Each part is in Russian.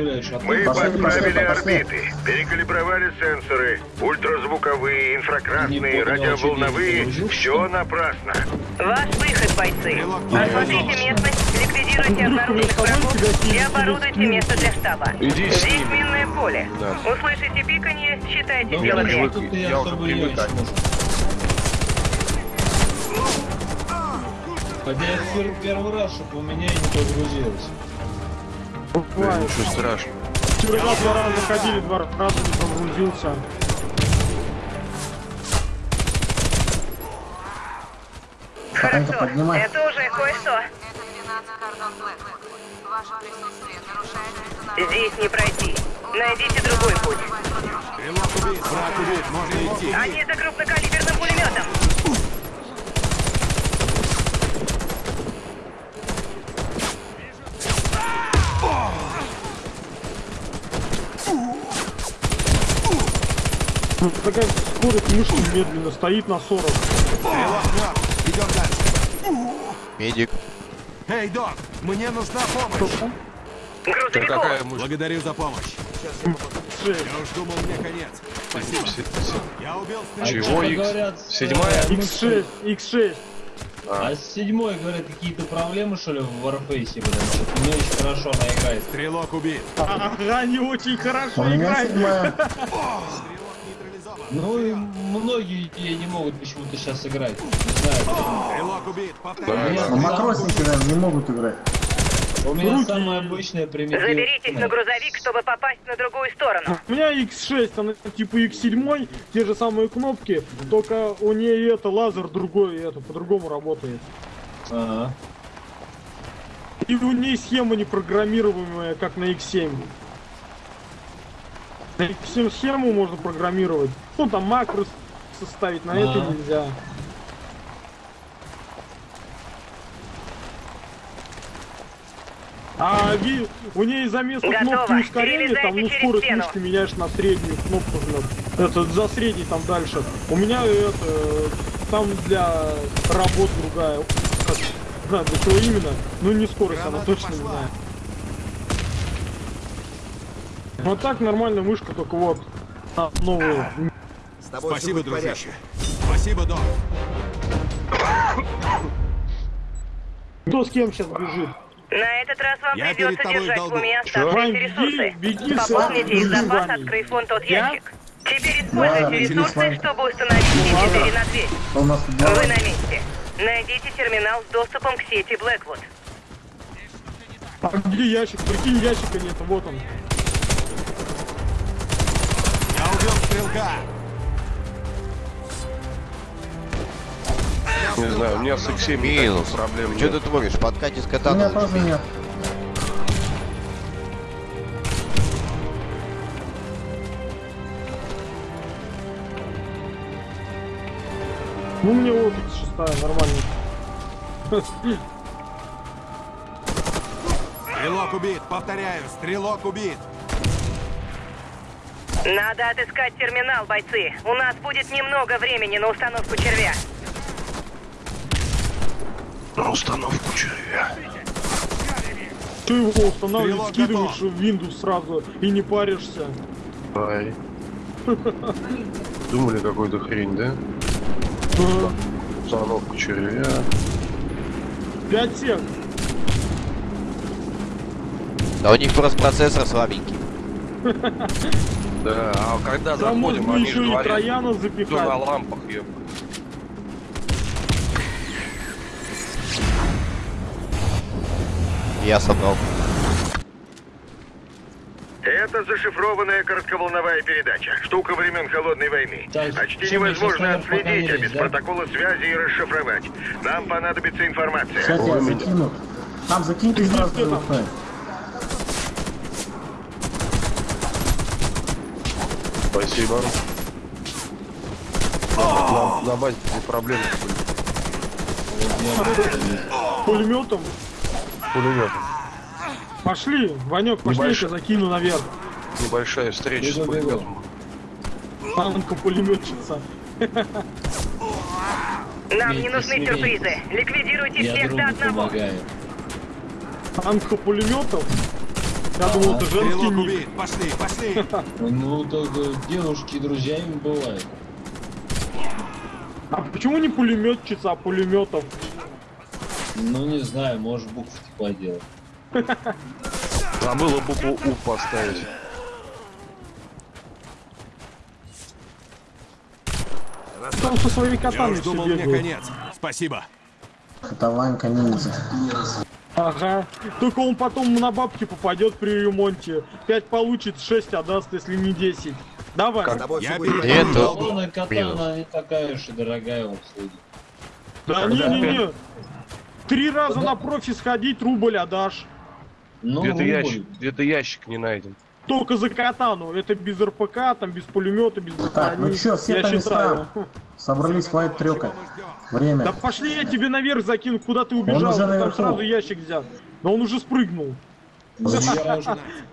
Мы подправили орбиты, перекалибровали сенсоры, ультразвуковые, инфракрасные, радиоволновые. Все напрасно. Ваш выход, бойцы. Осмотрите местность, ликвидируйте обнаруженных врагов и оборудуйте место для штаба. Здесь минное поле. Услышите пиканье, считайте Да дело Я уже можешь. Хотя я пер- первый раз, чтобы у меня и не подгрузилось. Да, ничего страшного. Вчера два раза ходили, два раза не погрузился. Хорошо, поднимай. это уже кое-что. Это 12 Кордон Блэквуд. Ваше присутствие нарушает международное... Здесь не пройти. Найдите другой путь. Они за крупнокалиберным пулеметом. Такая скорость мышки медленно стоит на 40. Идем дальше. Медик. Эй, док, мне нужна помощь. Грузовиков. какая мышь? Благодарю за помощь. Я уж думал, мне конец. Спасибо. Я убил Чего, говорят, Седьмая? э, X6, X6. А с седьмой, говорят, какие-то проблемы, что ли, в Warface, блин, что-то не очень хорошо она играет. Стрелок убит. Ага, не очень хорошо меня играет. Ну и многие не могут почему-то сейчас играть. Не знаю. Стрелок убит. Но макросники, наверное, не могут играть. У меня Руки. самая обычная примитивная. Заберитесь на грузовик, чтобы попасть на другую сторону. У меня X6, она типа X7, те же самые кнопки, только у нее это лазер другой, это по-другому работает. Ага. И у нее схема непрограммируемая, как на X7. На X7 схему можно программировать. Ну там макрос составить, на это А. нельзя. А ви- у нее за место Готово. кнопки ускорения, там ну скорость мышки меняешь на среднюю кнопку жмёт. Это за средний там дальше. У меня это там для работ другая. Как, не знаю, для чего именно. Ну не скорость, она Граната точно не пошла. знаю. Вот так нормально мышка, только вот а, новую. Спасибо, дружище. Спасибо, док. Кто с кем сейчас бежит? На этот раз вам Я придется держать в уме оставшиеся ресурсы. беги, Пополните их запас, открыв вон тот Я? ящик. Теперь Да, используйте беги, ресурсы, чтобы установить все ладно. четыре на дверь. Что у нас тут Вы делать? на месте. Найдите терминал с доступом к сети Блэквуд. А где ящик? Прикинь, ящика нет, вот он. Я убил стрелка. Не знаю, у меня с X7 Минус. проблем Что ты творишь? Подкати с У кота меня тоже нет. Ну мне вот эта шестая, нормально. Стрелок убит. Повторяю, стрелок убит. Надо отыскать терминал, бойцы. У нас будет немного времени на установку червя. На установку червя. Ты его устанавливаешь, скидываешь в Windows сразу и не паришься. Ай. Думали какую-то хрень, да? Установку червя. Пять сек. Да у них просто процессор слабенький. Да, а когда заходим, они еще же и говорят, кто на лампах, еб. Я собрал. Это зашифрованная коротковолновая передача. Штука времен Холодной войны. Почти невозможно отследить, а без да? протокола связи и расшифровать. Нам понадобится информация. Сейчас я закину. Там закиньте сразу где там? ТВП. Спасибо. На, на базе проблемы были. Пулеметом. Пулемет. Пошли, Ванек, пошли, я закину наверх. Небольшая встреча с Бегу, пулеметом. Танка пулеметчица. Нам не нужны сюрпризы. Ликвидируйте Я всех до одного. помогаю. Танка пулеметов. Я думал, это женский ник. Пошли, пошли. Ну, так э, девушки друзьями бывают. А почему не пулеметчица, а пулеметов? Ну, не знаю, может букв типа делать. Забыла букву У поставить. Там со своими Я котами все думал, мне конец. Спасибо. Это Ванька ниндзя. Ага. Только он потом на бабки попадет при ремонте. 5 получит, 6 отдаст, если не 10. Давай. Я Нету. Баллонная Плюс. катана не такая уж и дорогая в обслуге. Да не-не-не. Три раза на профи сходить, рубль отдашь. Ну, Где-то рубль. ящик, где-то ящик не найден. Только за катану. Это без РПК, там без пулемета, без Так, ну брони. чё, все Я по считаю. Собрались хватит трёкать. Да Время. пошли я тебе наверх закину, куда ты убежал. уже ты там наверху. сразу ящик взял. Но он уже спрыгнул. Ну,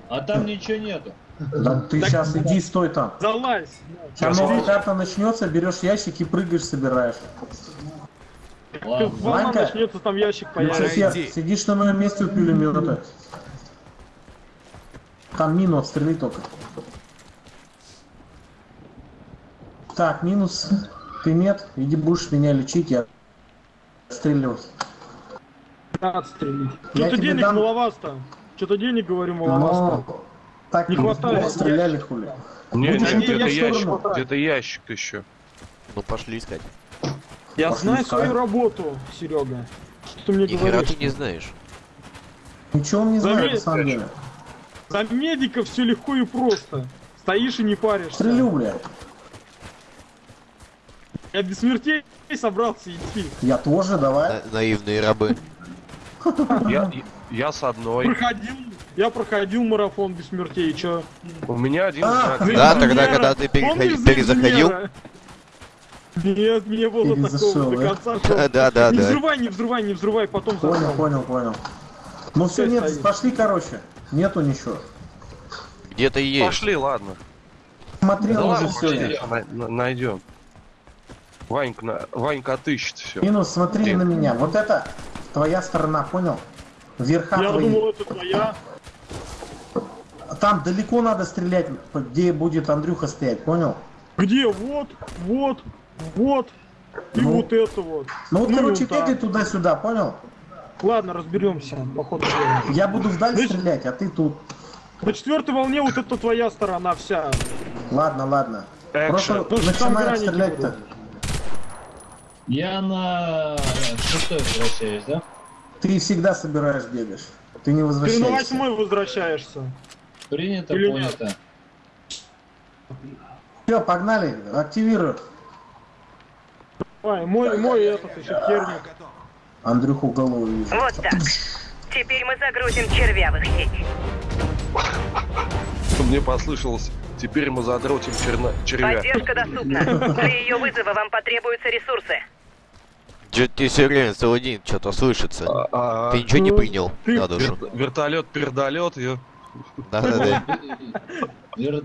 А там ничего нету. Да ты сейчас иди, стой там. Залазь. Сейчас новая карта начнется, берешь ящик и прыгаешь, собираешь. Ладно. Ванька, начнется, там ящик появится. Люцифер, иди. сидишь на моем месте у пулемета. Там мину отстрели только. Так, минус. Ты нет, иди будешь меня лечить, я отстреливать. Отстрелить. Что-то денег дам- маловато. Что-то денег, говорю, маловато. Но так Не хватает. стреляли хули. Не, Будешь не, где-то ящик, где-то ящик еще. Ну пошли искать. Я Пошли знаю искать. свою работу, Серега. Что ты мне Ни говоришь? ты не знаешь. Ничего он не знает, Заметь, на самом деле. За медиков все легко и просто. Стоишь и не паришься. Стрелю, бля. Я без смертей собрался идти. Я тоже, давай. На- наивные рабы. Я, я с одной. Проходил. Я проходил марафон без смертей, и чё? У меня один А. Да, тогда, когда ты перезаходил? Нет, не было такого. До да? конца шел. Да, да, Не да. взрывай, не взрывай, не взрывай, потом Понял, понял, понял. Ну все, нет, стоит. пошли, короче. Нету ничего. Где-то есть. Пошли, ладно. Смотрел Да уже все. пошли, на- на- найдем. Ванька, на- Ванька отыщет все. Минус, смотри Где? на меня. Вот это твоя сторона, понял? Верха Я твои. думал, это твоя. Там далеко надо стрелять, где будет Андрюха стоять, понял? Где? Вот, вот, вот. И Ну. вот это вот. Ну вот, Ну, короче, бегай туда-сюда, понял? Ладно, разберемся по ходу дела. Я буду вдаль Значит- стрелять, а ты тут. На четвертой волне вот это твоя сторона вся. Ладно, ладно. Экшен. Просто Ну, граники стрелять-то. Я на шестой возвращаюсь, да? Ты всегда собираешь, бегаешь. Ты не Ты на возвращаешься. восьмой возвращаешься. Принято, Или понято. Все, погнали, активируй. Ой, мой, мой этот еще херник. Андрюху голову вижу. Вот так. Теперь мы загрузим червявых сеть. Мне послышалось. Теперь мы задротим черна... червя. Поддержка доступна. Для ее вызова вам потребуются ресурсы. Чё ты все время целый день что-то слышится. А, Ты ничего не Ну, принял ты- на душу. вер- вертолет, пердолет, я... Да, да, да.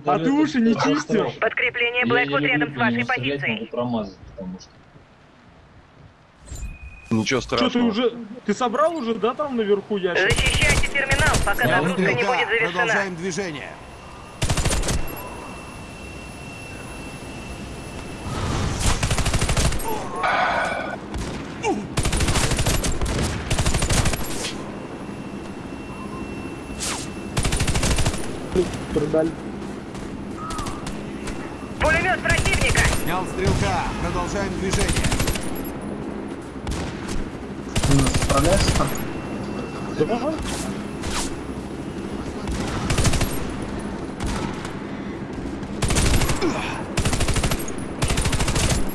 А ты уши не чистишь? Подкрепление Блэквуд рядом с вашей позицией. Что... Ничего Что страшного. ты уже... Ты собрал уже, да, там наверху ящик? Защищайте терминал, пока загрузка не будет завершена. продолжаем движение. Пердаль. Пулемет противника! Снял стрелка. Продолжаем движение. Минус, справляешься там? Да?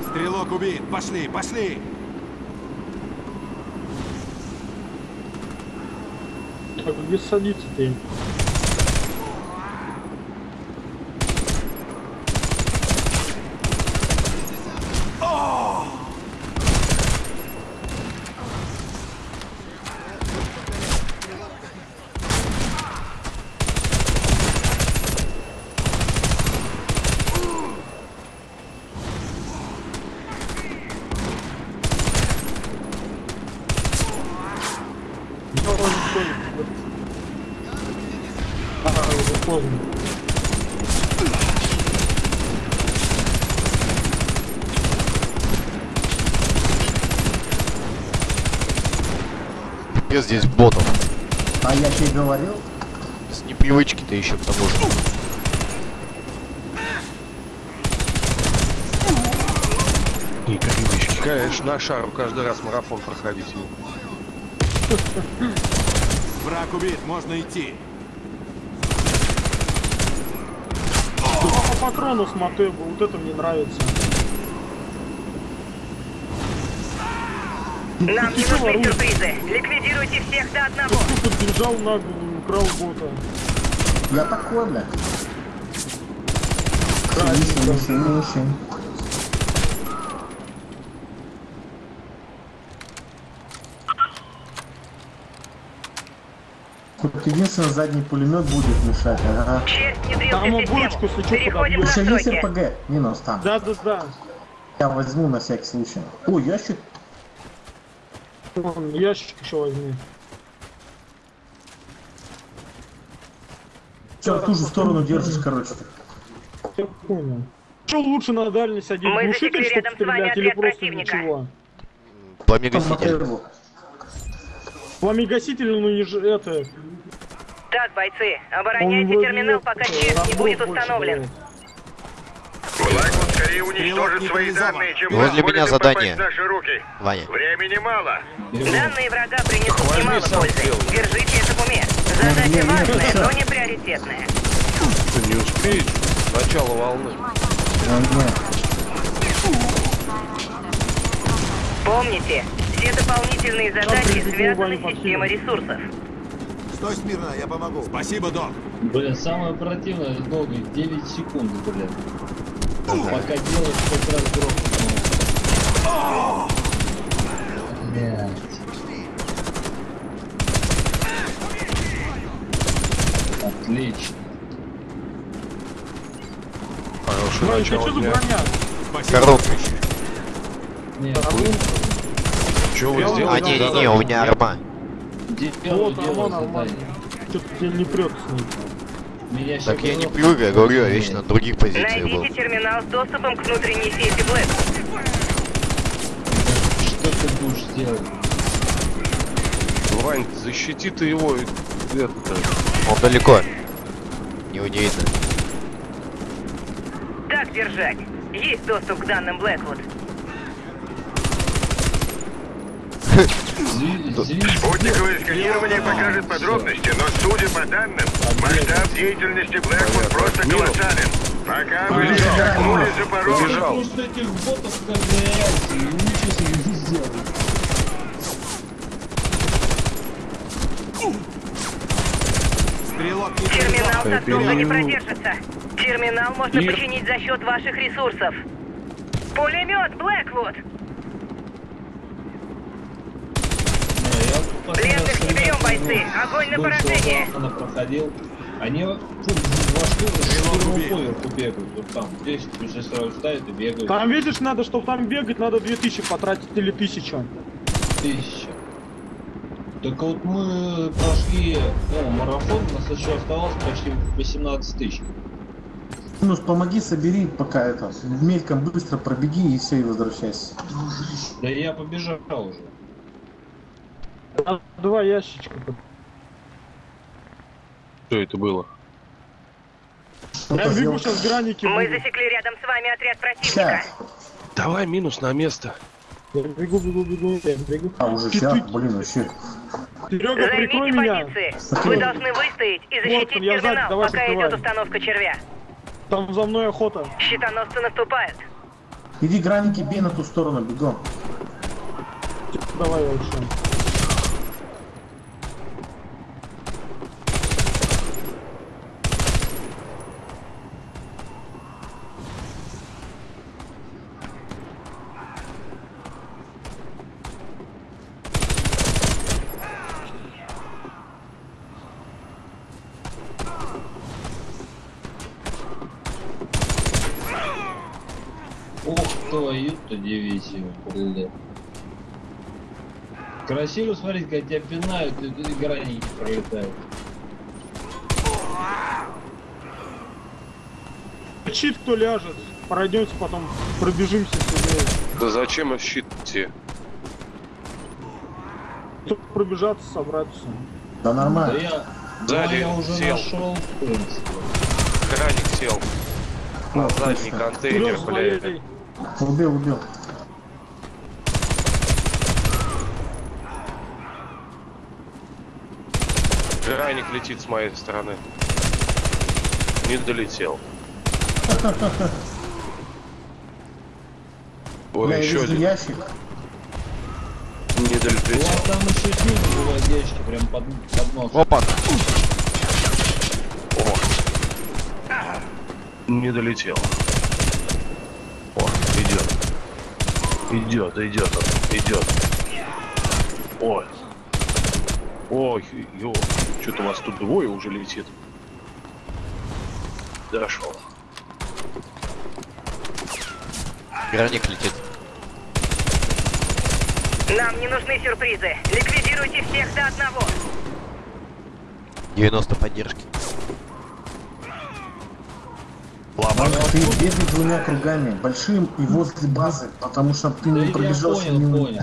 Стрелок убит. Пошли, пошли. Так, где садиться ты? Ботов. А я тебе говорил, С непривычки-то еще к тому же. И привычки. Конечно, на шару каждый раз марафон проходить. Враг убит, можно идти. По патрону с Матеба, вот это мне нравится. Нам не нужны сюрпризы. Ликвидируйте всех до одного. Ты подбежал на украл бота. я такой, бля. Красиво. Синий, синий. Тут единственный задний пулемет будет мешать, ага. Там Переходим на Еще есть. РПГ, минус там. Да, да, да. Я возьму на всякий случай. Ой, ящик. Вон, ящик еще возьми. Че, в ту же сторону держишь, короче. Я понял. Что лучше на дальность один? Мы Глушитель, чтобы стрелять, или просто противника. ничего? Пламегаситель. Пламегаситель, ну не же это. Так, бойцы, Он обороняйте терминал, пока червь не будет больше установлен. дает. Стрелок уничтожит свои данные, чем Возле меня задание. наши руки. Ваня. Времени мало. Данные врага принесут немало пользы. Держите это в уме. Задача важная, но не приоритетная. Ты не успеешь. Начало волны. Помните, все дополнительные задачи связаны с системой ресурсов. Стой смирно, я помогу. Спасибо, док. Блин, самое противное долго, 9 секунд, блин. Пока делаешь, как раз грохнул. Отлично. Вань, ты начало что. Коробка еще. Нет, Что вы сделали? А, не-не-не, у меня арма. делаю, Вот, делаю нормально. Что-то тебе не прет с ним. Меня Так я не привык, я говорю, я вечно на других позициях был. Найдите терминал с доступом к внутренней сети Блэк. Что ты будешь делать? Вань, защити ты его. и Это, Он далеко. Не видно. Так держать. Есть доступ к данным Блэквуд. Спутниковое сканирование покажет подробности, но судя по данным, масштаб деятельности Блэквуд просто колоссален. Пока вы лишь шагнули за порог. Побежал. Просто этих ботов как реакции, ничего себе не сделали. Стрелок Терминал так долго не продержится. Терминал можно Мир. починить за счет ваших ресурсов. Пулемет Блэквуд! Пленных не берем, бойцы. Огонь на поражение. Она проходил. Они два с первого поверху бегают. Вот там 10 уже сразу ставят и бегают. Там, видишь, надо, чтобы там бегать, надо 2000 потратить или 1000. Тысяча. Так вот мы прошли ну, марафон, у нас еще оставалось почти 18 тысяч. Минус, помоги, собери пока это. Мельком быстро пробеги и все, и возвращайся. Да я побежал уже. Два ящичка. Что это было? Что Я бегу сейчас граники. Мы буду. засекли рядом с вами отряд противника. Сейчас. Давай минус на место. Я бегу, бегу, бегу, я бегу. А, уже сейчас, блин, вообще. Серега, прикрой Займите меня. позиции. Вы должны выстоять и защитить сзади, терминал, давай пока идет установка червя. Там за мной охота. Щитоносцы наступают. Иди граники, бей на ту сторону, бегом. Давай вообще. эту дивизию, блин. Красиво смотреть, как тебя пинают, и тут граники пролетают. Щит кто ляжет, пройдемте потом, пробежимся сюда. Да зачем в щит идти? Тут пробежаться, собраться. Да нормально. Да я, да, да, я уже сел. нашел, в принципе. Краник сел. На задний контейнер, блядь. Убил, убил. Краник летит с моей стороны. Не долетел. Ой, Бля, еще один. ящик. Не долетел. вас там еще снизу бывает ящики, прям под, под нос. Опа! Не долетел. О, идет. Идет, идет, он, идет. Ой. Ой, ё. Что-то у вас тут двое уже летит. Дошел. Граник летит. Нам не нужны сюрпризы. Ликвидируйте всех до одного. 90 поддержки. Ванька, ты бегай двумя кругами, большим и возле базы, потому что ты Да не я пробежался понял, я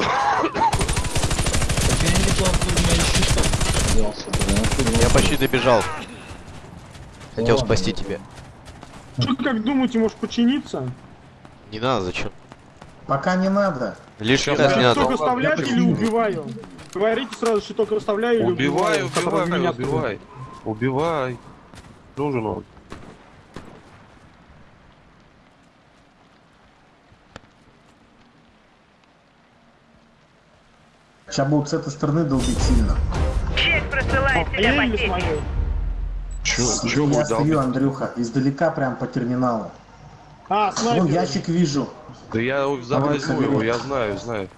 Я почти добежал. Хотел спасти тебя. Что как думаете, может починиться? Не надо, зачем? Пока не надо. Лишний Я раз не надо. оставлять или убиваю? Говорите сразу, щиток оставляю или убиваю. убивай, меня убивай. Убивай. Нужен он. Сейчас будут с этой стороны долбить сильно. Честь просылает тебя смотрю. Чё, чё Я стою, долбить? Андрюха, издалека прям по терминалу. А, Вон снайпер. ящик вижу. Да я завозьму его, я знаю, знаю.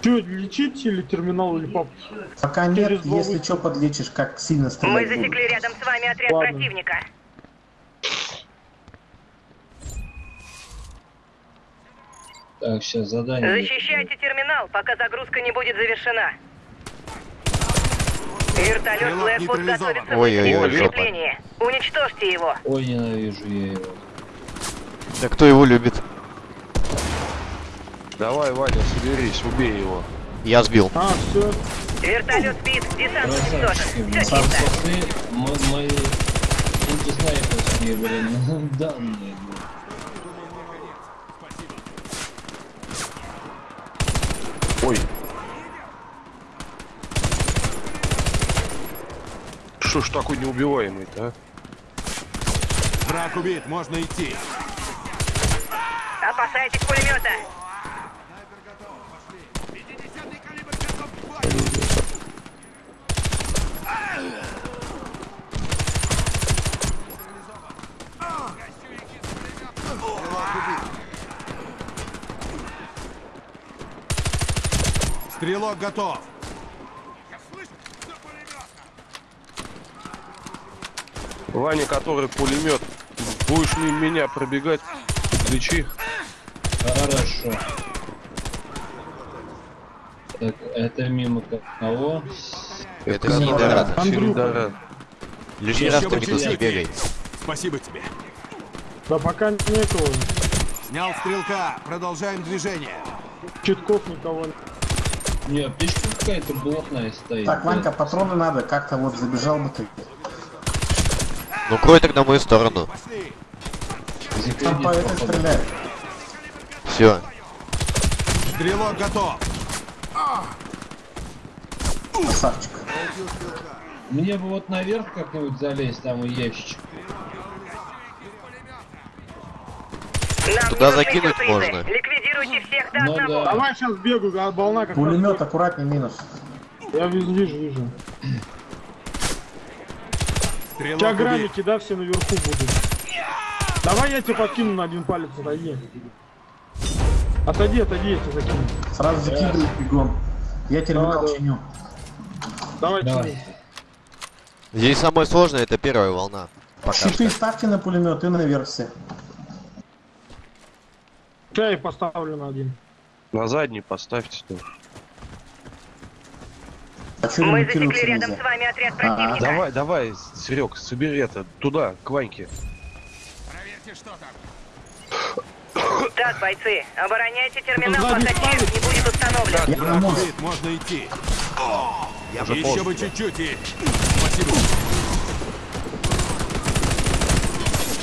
Че, лечить или терминал, или пап? Пока Через нет, голову. если что, подлечишь, как сильно Мы стрелять будут. засекли рядом с вами отряд Ладно. противника. Так, сейчас задание. Защищайте терминал, пока загрузка не будет завершена. Вертолет Блэквуд готовится Ой-ой-ой, жопа. подкрепление. Уничтожьте его. Ой, ненавижу я его. Да кто его любит? Давай, Ваня, соберись, убей его. Я сбил. А, все. Вертолет спит, десант уничтожен. Все блин. Сам чисто. сосы, мо- мои антиснайперские, блин, данные. блин. Ой. Что ж такой неубиваемый-то, а? Враг убит, можно идти. Опасайтесь пулемета. Стрелок готов. Ваня, который пулемет. Будешь мимо меня пробегать, лечи. Хорошо. Так, это мимо кого? Это Синидорад. Синидорад. Лишний раз ты минус не бегай. Спасибо тебе. Да пока нету Снял стрелка. Продолжаем движение. читков никого. Не, аптечка какая-то блатная стоит. Так, Ванька, патроны надо, как-то вот забежал бы ты. Ну крой тогда мою сторону. Там по этой стреляй. Все. Стрелок готов. Красавчик. Мне бы вот наверх как-нибудь залезть, там и ящичек. Туда закинуть можно. Ликвидируйте всех до Ну одного. да. Давай сейчас бегаю, а волна как Пулемет раз- аккуратней минус. Я вижу, вижу, вижу. Стрелок убит. граммики, да, все наверху будут. Давай я тебе подкину на один палец, отойди. Отойди, отойди, я тебе закину. Сразу закидывай бегом. Я терминал Давай, давай. чиню. Давай, Давай. чини. Здесь самое сложное это первая волна. Пока Щиты что. ставьте на пулемет и наверх все. Я поставлю на один. На задний поставьте тоже. А Мы засекли рядом нельзя? с вами отряд А, противника. Давай, давай, Серег, собери это туда, к Ваньке. Проверьте, что там. Так, бойцы, обороняйте терминал, пока не будет установлен. Я на мост. Убит, можно идти. Уже Еще бы чуть-чуть и... Спасибо.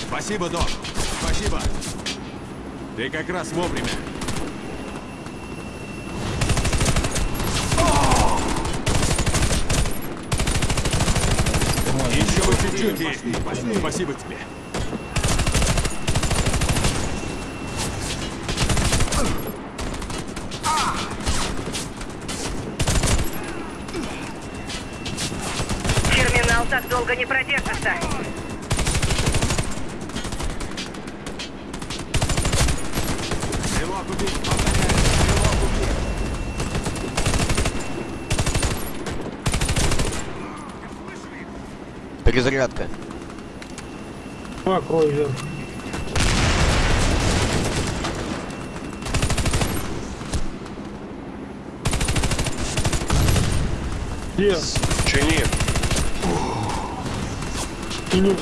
Спасибо, док. Спасибо. Ты как раз вовремя. Еще бы чуть-чуть и... Спасибо тебе. Терминал так долго не продержится. Повторяю, стрелок. Перезарядка. Покрой вверх. Где? Чини. Чиню.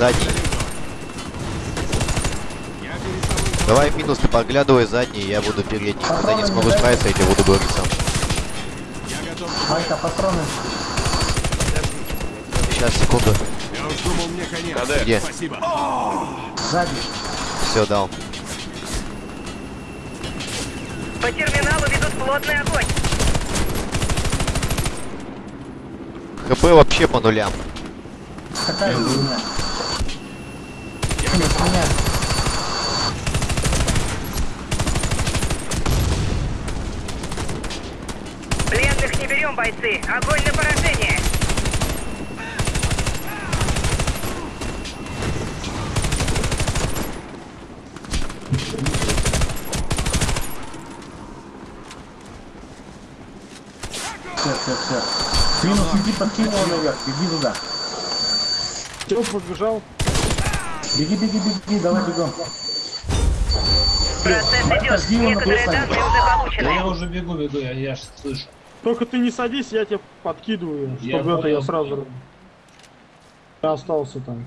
Задний. Давай минус, ты поглядывай задний, я буду передний. Когда не смогу справиться, я тебе буду говорить сам. Я готов. Майка, патроны. Сейчас, секунду. Думал. Где? Спасибо. Сзади. Все, дал. По терминалу ведут плотный огонь. ХП вообще по нулям. Какая? Нет, меня. Пленных не берем, бойцы. Огонь на поражение. Все, все, все. Минус, иди подкинь его наверх. Беги туда. Все, побежал. Беги, беги, беги, давай бегом. Процесс идет. Он Некоторые данные уже Да получены. я уже бегу, бегу, я, я ж слышу. Только ты не садись, я тебя подкидываю, Я чтобы это я сразу... Я остался там.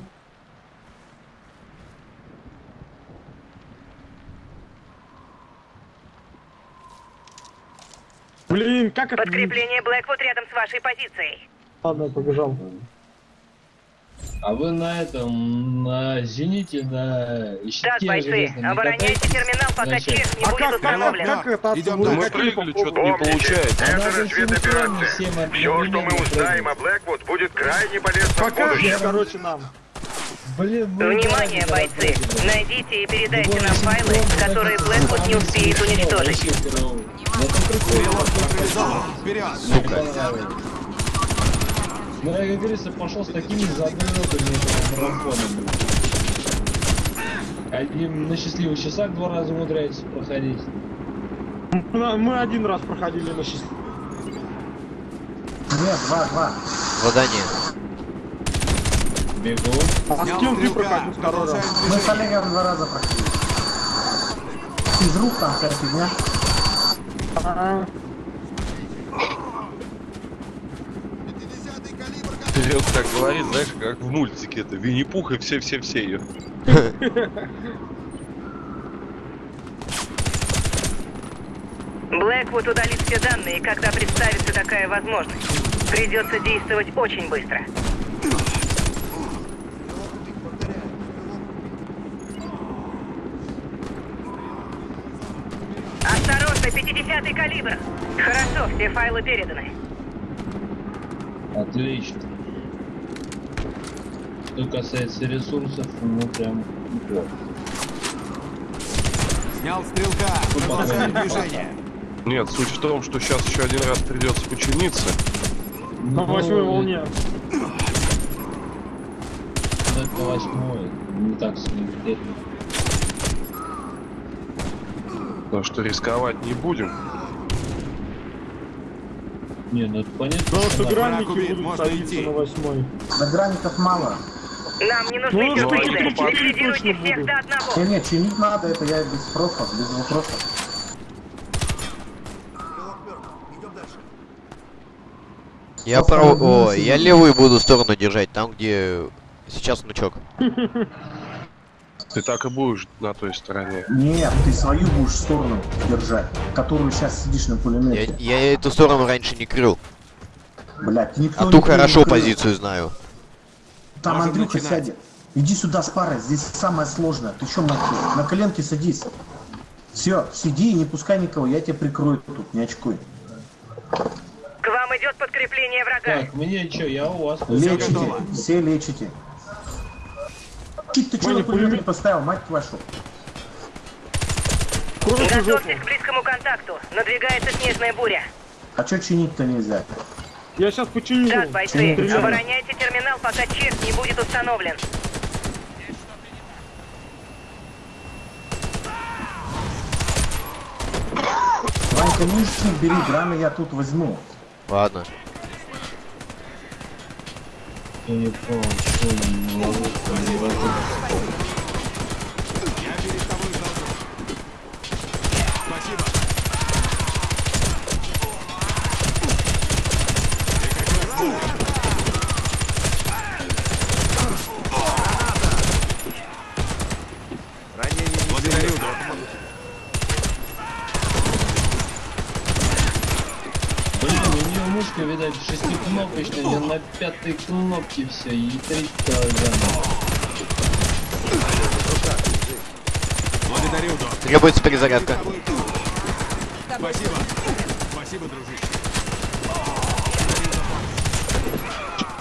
Блин, как это... Подкрепление Блэквуд рядом с вашей позицией. Ладно, я побежал. А вы на этом, на зените, на щите Так, бойцы, обороняйте терминал, пока чип не А будет как, как, установлен. как это Идем. Мы прыгали, что-то не получается. Это синхронно всем Все, что мы узнаем о. Блэквуд, будет крайне полезно в Покажешь, будущем. короче, нам. Блин, мы Внимание, бойцы! Найдите и передайте нам файлы, которые Блэквуд не успеет уничтожить. Вперед. Сука. Ну, я, как говорится, пошел с такими задротами этого марафона, блин. Один на счастливых часах два раза умудряется проходить. Мы, один раз проходили на счастливый. Нет, два, два. Задание. Бегу. А с кем ты проходил второй раз? Мы с. Олегом два раза проходили. Из рук там вся фигня. А, Серег так говорит, знаешь, как в мультике это Винни-Пух и все-все-все ее. Блэквуд удалит все данные, когда представится такая возможность. Придется действовать очень быстро. Осторожно, 50-й калибр. Хорошо, все файлы переданы. Отлично. Что касается ресурсов, ну прям. Снял стрелка. Продолжаем движение. Нет, суть в том, что сейчас еще один раз придется починиться. на восьмой волне. Это восьмой. Не так сильно. Так что рисковать не будем. Не, ну это понятно. Потому что гранники будут можно идти. на восьмой. Да граников мало. Нам не нужны Ну, сюрпризы. Ликвидируйте всех будут. до одного. Не, не, чинить надо, это я без вопросов, без вопросов. Я прав... О, я левую буду сторону держать, там где сейчас внучок. Ты так и будешь на той стороне. Нет, ты свою будешь сторону держать, которую сейчас сидишь на Я, пулемете. я эту сторону раньше не крыл. Блядь, никто А ту хорошо не крыл. позицию знаю. Там Можем Андрюха начинать. сядет. Иди сюда с парой, здесь самое сложное. Ты что, нахуй? На коленке садись. Все, сиди и не пускай никого, я тебя прикрою тут, не очкуй. К вам идет подкрепление врага. Так, мне что, я у вас. Лечите, все лечите. Чуть ты что на пулемет поставил, мать вашу? Готовьтесь к близкому контакту. Надвигается снежная буря. А что чинить-то нельзя? Я сейчас починю. Так, бойцы, Стреляй. обороняйте терминал, пока чек не будет установлен. Ванька, нижний бери, граны я тут возьму. Ладно. Я не понял, что он ловушка не возит. Я перед тобой должен. Спасибо. Благодарю, док. Блин, у нее мушка, видать, шестикнопочная, где на пятой кнопке все, и три килограмма. Благодарю, док. Требуется перезарядка. Спасибо. Спасибо, дружище.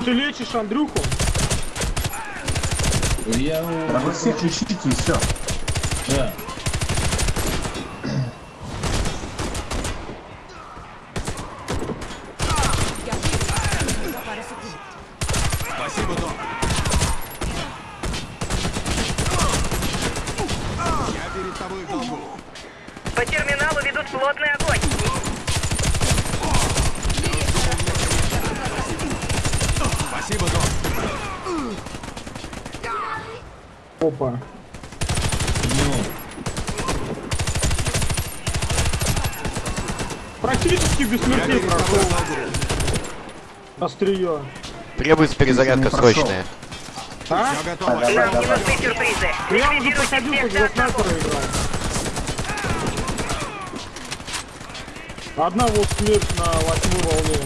Ты лечишь Андрюху? Я Да вы всех лечите и все. Да. В долгу. По терминалу ведут плотный огонь. Спасибо, док. Опа. Практически смертей перед тобой прошел острие. Требуется перезарядка Не прошел. А? Все готово. Давай, Нам не давай. нужны сюрпризы. Я уже за снайпера одного. играл. Одна вот смерть на восьмой волне.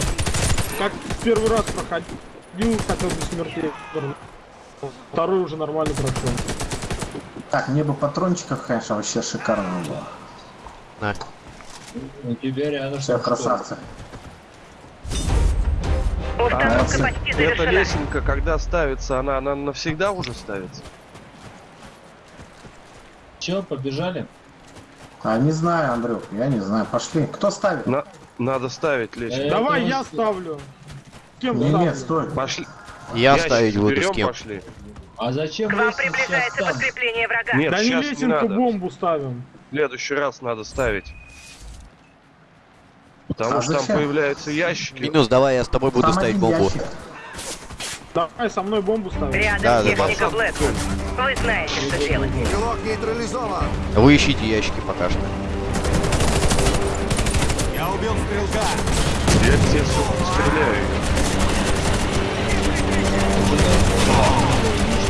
Как первый раз проходил, хотел без смертей. Второй уже нормально прошел. Так, мне бы патрончиков, конечно, вообще шикарно было. На. У тебя рядом. Все, красавцы. Установка А, почти Эта завершена. лесенка, когда ставится, она, она навсегда уже ставится? Че, побежали? А не знаю, Андрюх, я не знаю. Пошли. Кто ставит? На, надо ставить лесенку. Э, Давай я ставлю. Кем Не, ставлю? нет, стой. Пошли. Я Ящик ставить буду с кем. пошли. А зачем К вам приближается подкрепление врага. Нет, Да не не лесенку, надо. бомбу ставим. В следующий раз надо ставить. Потому А что там зачем? появляются ящики. Минус, давай я с тобой буду Там ставить бомбу. ящик. Давай со мной бомбу ставим. Рядом Да, техника да. Блэквуд. Вы знаете, что делать. Стрелок нейтрализован. Вы ищите ящики пока что. Я убил стрелка. Я тебе сука, стреляю.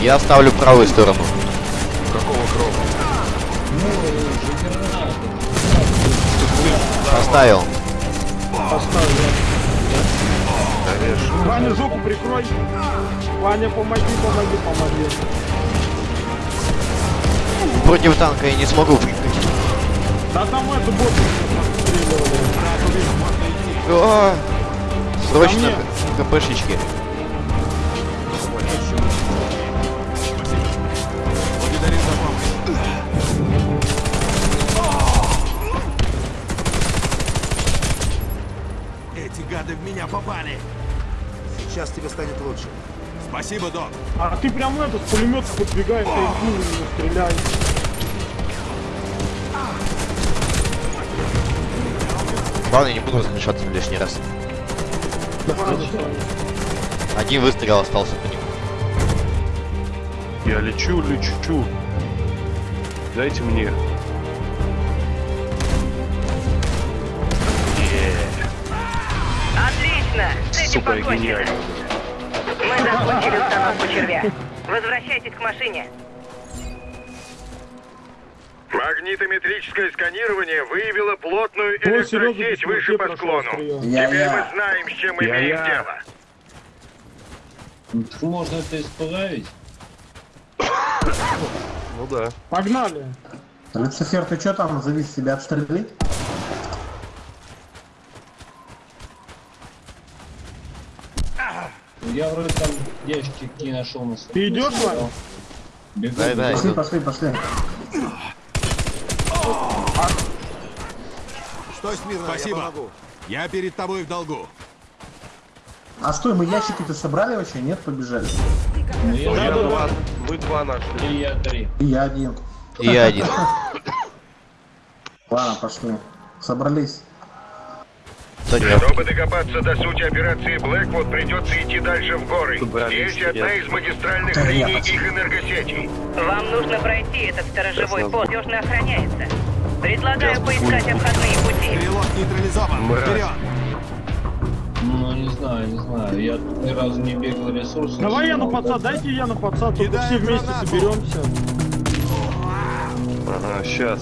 Я ставлю правую сторону. Какого крома? Поставил. Поставлю. Конечно. Ваня, жопу прикрой. Ваня, помоги, помоги, помоги. Против танка я не смогу прикрыть. Да там это боты стреливали. А, Срочно КПшечки. Гады в меня попали. Сейчас тебе станет лучше. Спасибо, док. А ты прям этот пулемет подбегаешь, иди не стреляй. Ладно, не буду разрешаться лишний раз. Один выстрел остался по нему. Я лечу, лечу. Дайте мне. Сука, гениально. Мы закончили установку червя. Возвращайтесь к машине. Магнитометрическое сканирование выявило плотную О, электросеть ты выше по склону. Я- Теперь я. мы знаем, с чем Я- имеем я. дело. Так Можно это исправить. Ну да. Погнали! Люцифер, ты что там, завис себя отстрелить? Я вроде там ящики какие нашел на своем. Ты идешь, Вань? Бегу, Да, да, бегу. Пошли, пошли, пошли. Стой смирно, я Спасибо. помогу. Я перед тобой в долгу. А стой, мы ящики-то собрали вообще? Нет, побежали. Ну, я я два, два, мы два нашли. и я три. И я один. И я один. Ладно, пошли. Собрались. Я Чтобы докопаться до сути операции Блэквуд, придется идти дальше в горы. Собрались, Здесь одна из магистральных Да, линий их энергосетей. Вам нужно пройти этот сторожевой пост. Надежно охраняется. Предлагаю поискать обходные пути. Стрелок нейтрализован. Вперед! Ну, не знаю, не знаю. Я тут ни разу не бегал ресурсы. Давай я на подсад, дайте я на только Кидай все вместе соберемся. Ага, сейчас.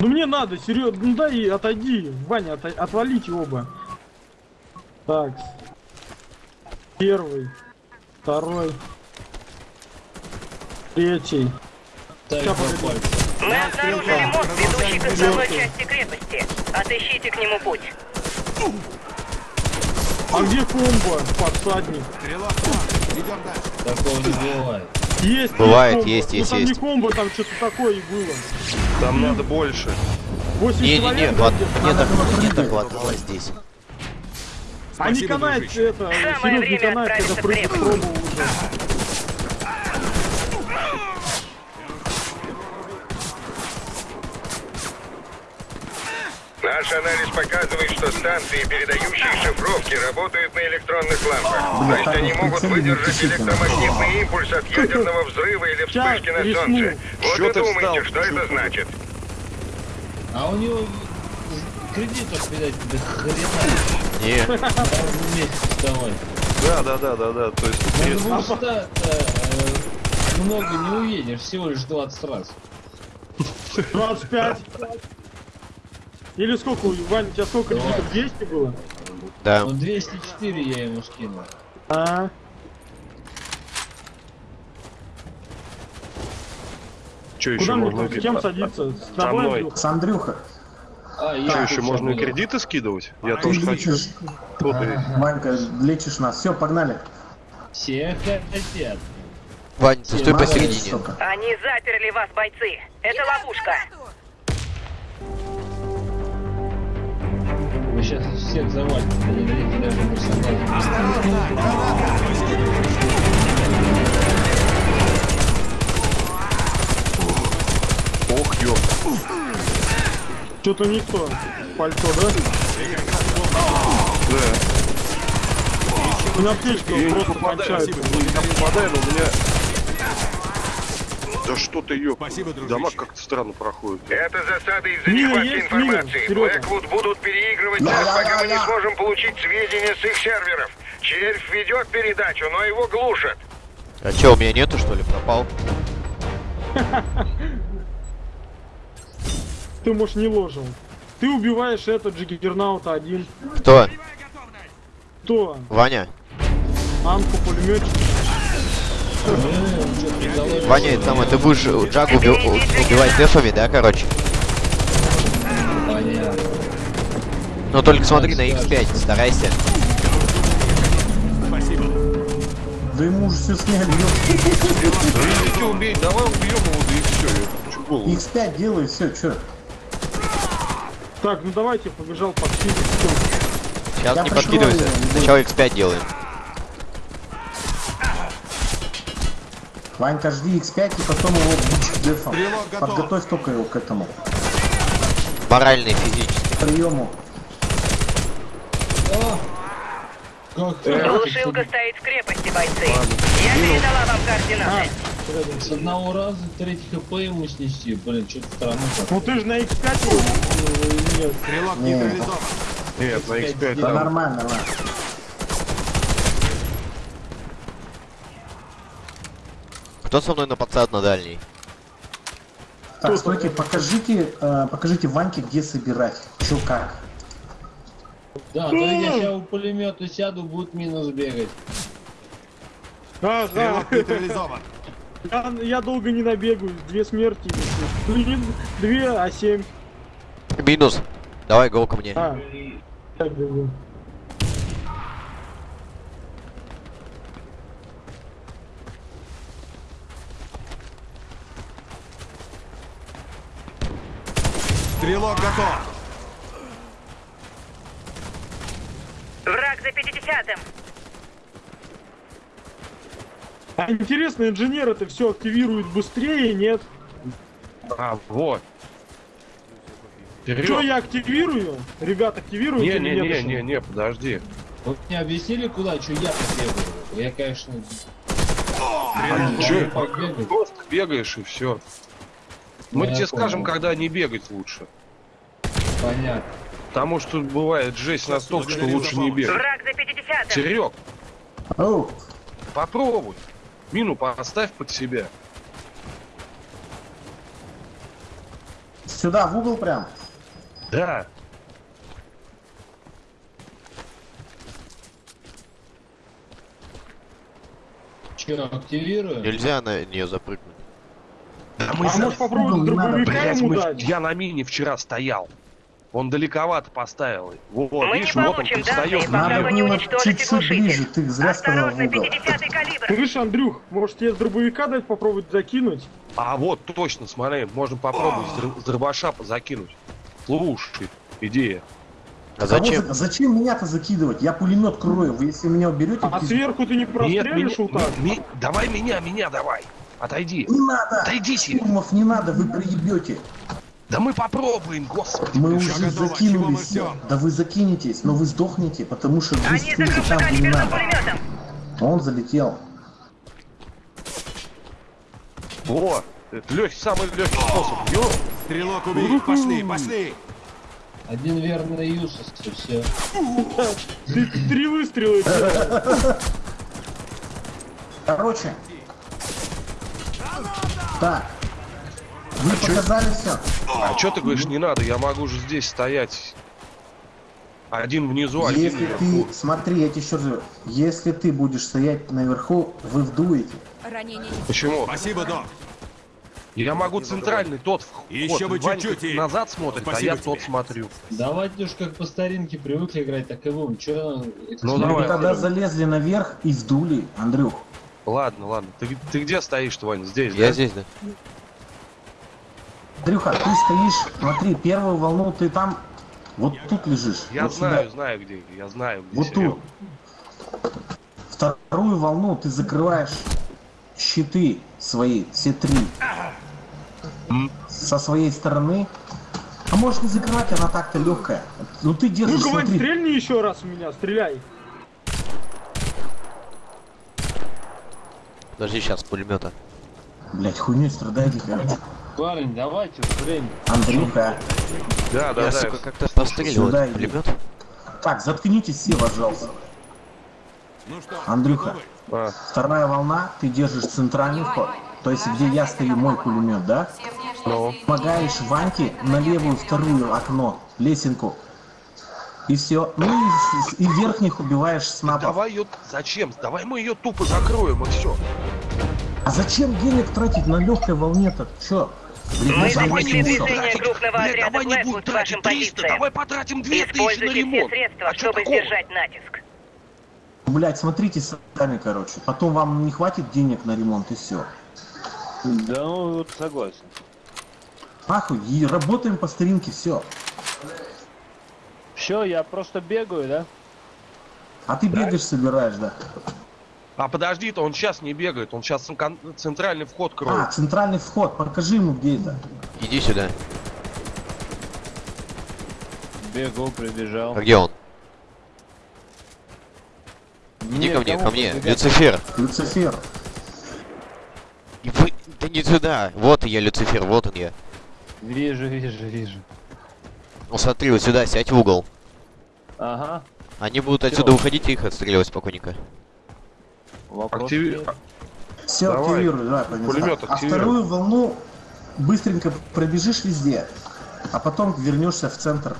Ну мне надо, серьезно, ну дай отойди, Ваня, ота- отвалите оба. Так. Первый. Второй. Третий. погоди. пальца. Мы обнаружили мост, ведущий к основной части крепости. Отыщите к нему путь. А где комбо, подсадник? Стрелок там. Идем дальше. Такого не бывает. Есть, Бывает, комбо. есть, ну, есть, там есть. не комбо, там что-то такое и было. Там надо больше. 8 Не-не-не, человек, хват- где-то. мне Надо так, прыгать. так хватало здесь. А не Спасибо, канает дружище. это, Серег, не канает, когда крепость. пробовал уже. Наш анализ показывает, что станции, передающие шифровки, работают на электронных лампах. Бля, То есть они могут выдержать электромагнитный импульс от ядерного взрыва или вспышки на солнце. Вот Чё и думаете, что это значит. А у него кредитов, видать, до хрена. Не, вставать. Да, да, да, да, да. То есть ста э, много не уедешь, всего лишь 20 раз. 25. Или сколько, у- Вань, у тебя сколько кредитов? 200 было? да. Ну 204 я ему скинул. А, что еще куда мне можно с кем кидать? садиться? С тобой. Андрюха? С Андрюха. А, я еще можно забыл. кредиты скидывать? Я Ты тоже хочу. лечишь. И- Ванька, лечишь нас. Все, погнали. Все хотят. Вань, ты стой посередине. Они заперли вас, бойцы. Это ловушка. Сейчас всех не дадите даже персонажа. Ох, ё. Что-то никто. Пальто, да? Да. У меня аптечка Я не просто кончается. я попадаю, но у меня... Да что ты, ёп. Спасибо, дружище. Дамаг как-то странно проходит. Это засада из-за нехватки информации. Блэквуд будут переигрывать нас, пока мы не сможем получить сведения с их серверов. Червь ведет передачу, но его глушат. А чё, у меня нету, что ли, пропал? Ты, может, не ложил. Ты убиваешь этот Джиггернаута один. Кто? Кто? Ваня? Анку пулеметчик. Ваня, это самое, ты будешь Джагу уби- убивать дефами, да, короче? Понятно. Но только смотри на X5, старайся. Спасибо. Да ему уже все сняли. ёп. Да иди убей, давай убьем его, да и все. Я хочу голову. X5 делай, все, чё? Так, ну давайте, побежал под Всё. Сейчас Я не подкидывайся. Сначала X5 делаем. Ванька, жди X5 и потом его бить дефом. Подготовь только его к этому Морально и физически. приему. Как Глушилка стоит в крепости, бойцы. Я передала вам координаты. С одного раза третий хп ему снести, блин, что-то странно. Ну ты же на X5 его, э, нет. Стрелок Не. Нет, на X5 Да нормально, нормально. Кто со мной на подсад на дальний? Так, стойте, покажите, э, покажите Ваньке, где собирать. Чё как. Да, то я сейчас у пулемета сяду, будет минус бегать. Да. Нейтрализован. Я, я долго не набегаю, две смерти. Не две, а семь. Минус. Давай, гол ко мне. А, так бегу. Стрелок готов. Враг за 50-м. А интересно, инженер это все активирует быстрее, нет? А, вот. Что я активирую? Ребят, активируют Не, не, не, не, не, подожди. Вы мне объяснили, куда, что я побегаю? Я, конечно, побегать. Просто бегаешь и все. Мы я тебе скажем, понял. когда не бегать лучше. Понятно. Потому что бывает жесть настолько, что лучше не бегать. Враг за 50-м. Серег, Оу, попробуй. Мину поставь под себя. сюда, в угол прям. Да. Что, активирую? Нельзя на нее запрыгнуть. Да А мы за- может дробовика Блядь, ему мы- дать? я на мине вчера стоял. Он далековато поставил. Вот, Мы видишь, не вот он пока Надо вы не было глушитель. ближе, ты зря сказал в Осторожно, угол. 50-й калибр. Слышь, Андрюх, может тебе с дробовика дать попробовать закинуть? А вот точно, смотри, можно попробовать с др- с дробаша закинуть. Слушай, идея. А Кого зачем? за- зачем меня-то закидывать? Я пулемет крою. Вы если меня уберете, А пиз- сверху ты не прострелишь вот так? ми- давай меня, меня давай. Отойди. не надо. Отойдите. Штурмов не надо, вы проебете. Да мы попробуем, господи. Мы уже готово, закинулись. Да вы закинетесь, но вы сдохнете, потому что вы Они там, где не надо. пулеметом. Он залетел. Это легкий, самый легкий способ. Ё, Стрелок убит. Пошли, пошли. Один верный юсос, и все. Ты три выстрела. Короче. Так. Вы показали все. А что ты говоришь, не надо, я могу же здесь стоять. Один внизу, один Если наверху. ты, смотри, я тебе еще раз говорю, если ты будешь стоять наверху, вы вдуете. Ранение не Почему? Спасибо, док. Я могу центральный тот вход. Еще бы чуть-чуть и- назад смотрит, а Спасибо я тот тебе. смотрю. Давайте уж как по старинке привыкли играть, так и будем. Че, Ну, Вы давай. тогда залезли наверх и вдули, Андрюх. Ладно, ладно. Ты, ты где стоишь, Вань? Здесь, Я да? здесь, да? Андрюха, ты стоишь, смотри, первую волну ты там, вот тут лежишь. Я вот сюда. знаю, знаю где. Я знаю, где Вот Серега. тут. Вторую волну ты закрываешь щиты свои, все три. Со своей стороны. А можешь не закрывать, она так-то легкая. Ну ты держишь, Ну-ка, Вань, смотри. стрельни еще раз в меня, стреляй. Подожди, сейчас пулемета. Блять, хуйней страдаете, короче. Парень, давайте время. Андрюха. Да, да, Я, да. сука, как-то постреливал этот пулемет. Так, заткнитесь все, пожалуйста. Ну что, Андрюха? А, вторая волна, ты держишь центральный вход. То есть, где я стою, мой пулемет, да? Ну. Помогаешь Ваньке на левую вторую окно, лесенку. И все. Ну и, и верхних убиваешь снапов. давай ее... Зачем? Давай мы ее тупо закроем и все. А зачем денег тратить на легкой волне-то? Чё? Блин, Мы всё. движение крупного отряда давай не будем тратить 300, позициям. давай потратим 2000 на Используйте все ремонт. средства, А чтобы такого? сдержать натиск. Блять, смотрите сами, короче. Потом вам не хватит денег на ремонт и все. Да, ну вот согласен. Нахуй, и работаем по старинке, все. Все, я просто бегаю, да? А ты бегаешь, собираешь, да? А подожди-то, он сейчас не бегает, он сейчас центральный вход А, кроет. центральный вход, покажи ему, где это. Иди сюда. Бегу, прибежал. А где он? Иди ко мне. ко мне. Люцифер. Люцифер. И вы- Да не туда. Вот я, Люцифер, вот он я. Вижу, вижу, вижу. Ну смотри, вот сюда, сядь в угол. Ага. Они будут отсюда уходить и их отстреливать спокойненько. Вопрос Активи- нет. Все, Давай. активируй, давай, понеслась. Пулемет А активируй. вторую волну быстренько пробежишь везде, а потом вернешься в центр.